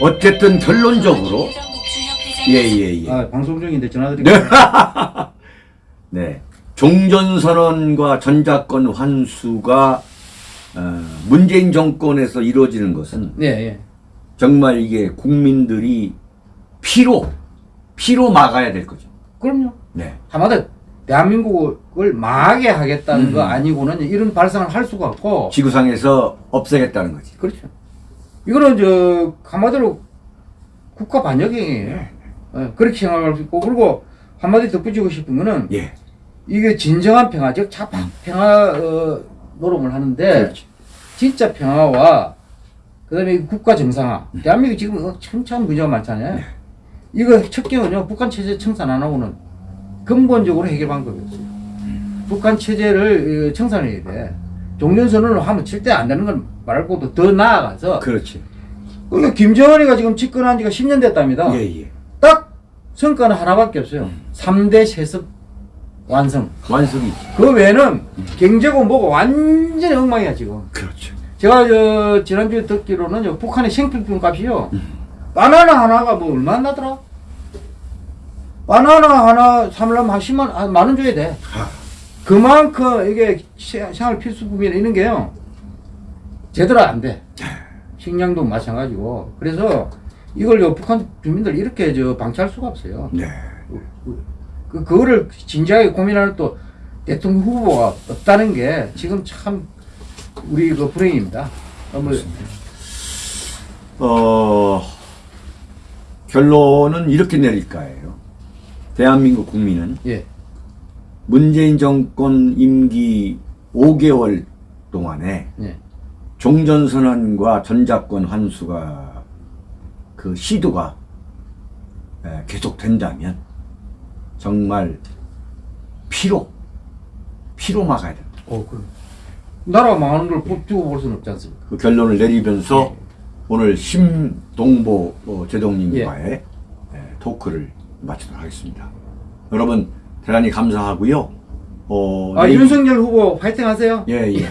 A: 어쨌든 결론적으로 예, 예, 예.
B: 아, 방송 중인데 전화드릴게요.
A: 네. 종전선언과 전자권 환수가 어, 문재인 정권에서 이루어지는 것은
B: 네, 예.
A: 정말 이게 국민들이 피로 피로 막아야 될 거죠.
B: 그럼요.
A: 네.
B: 한마디로 대한민국을 망하게 하겠다는
A: 음.
B: 거 아니고는 이런 발상을 할 수가 없고
A: 지구상에서 없애겠다는 거지.
B: 그렇죠. 이거는 저 한마디로 국가 반역행위예요. 예, 그렇게 생각할 수 있고 그리고 한마디 덧붙이고 싶은 거는
A: 예.
B: 이게 진정한 평화, 즉 자파 평화 어, 노름을 하는데
A: 그렇지.
B: 진짜 평화와 그다음에 이 국가 정상화. 대한민국 지금 어, 참 문제가 많잖아요. 이거 첫 개는요 북한 체제 청산 안 하고는 근본적으로 해결 방법이 없어요. 북한 체제를 어, 청산해야 돼. 종전선언을 하면 절대 안 되는 건 말고도 더 나아가서
A: 그렇지.
B: 그러니까 김정은이가 지금 집권한 지가 10년 됐답니다.
A: 예, 예.
B: 딱 성과는 하나밖에 없어요. 3대 세습 완성.
A: 완성이지.
B: 그 외에는 경제고 뭐고 완전히 엉망이야 지금.
A: 그렇죠.
B: 제가 저 지난주에 듣기로는 저 북한의 생필품 값이요. 바나나 하나가 뭐 얼마 나 더라? 바나나 하나 사려면 한 10만 한 만원 줘야 돼.
A: 아,
B: 그만큼 이게 시- 생활 필수품이나 이런 게요. 제대로 안 돼. 식량도 마찬가지고. 그래서 이걸 요 북한 주민들 이렇게 저 방치할 수가 없어요.
A: 네.
B: 그, 그거를 진지하게 고민하는 또 대통령 후보가 없다는 게 지금 참 우리 그 불행입니다. 어, 뭐,
A: 어, 결론은 이렇게 내릴 거예요. 대한민국 국민은
B: 예,
A: 문재인 정권 임기 5개월 동안에
B: 예,
A: 종전선언과 전작권 환수가 그 시도가 에, 계속된다면 정말 피로 피로 막아야 됩니다.
B: 어, 그 나라 망하는 걸꼭 두고 볼 수는 없지 않습니까?
A: 그 결론을 내리면서 오늘 심동보 어, 제동님과의 에, 토크를 마치도록 하겠습니다. 여러분 대단히 감사하고요. 어,
B: 아,
A: 내일-
B: 윤석열 후보 파이팅 하세요.
A: 예, 예.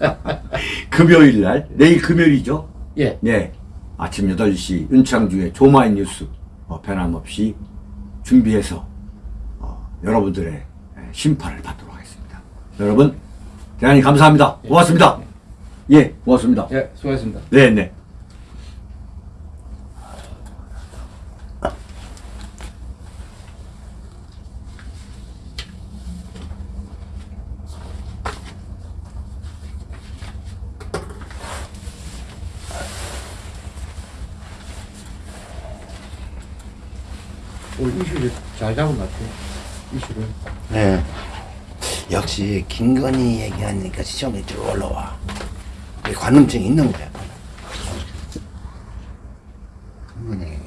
A: 금요일 날, 내일 금요일이죠?
B: 예,
A: 네. 아침 8시 윤창주의 조마인 뉴스 어, 변함없이 준비해서 어, 여러분들의 심판을 받도록 하겠습니다. 여러분, 대단히 감사합니다. 고맙습니다. 예, 고맙습니다.
B: 예, 수고하셨습니다.
A: 네, 네.
B: 오늘 이슈를 잘 잡은 것 같아요. 이슈를.
C: 네. 역시 김건희 얘기하니까 시청률이 쭉 올라와. 관음증이 있는 거야. 김건희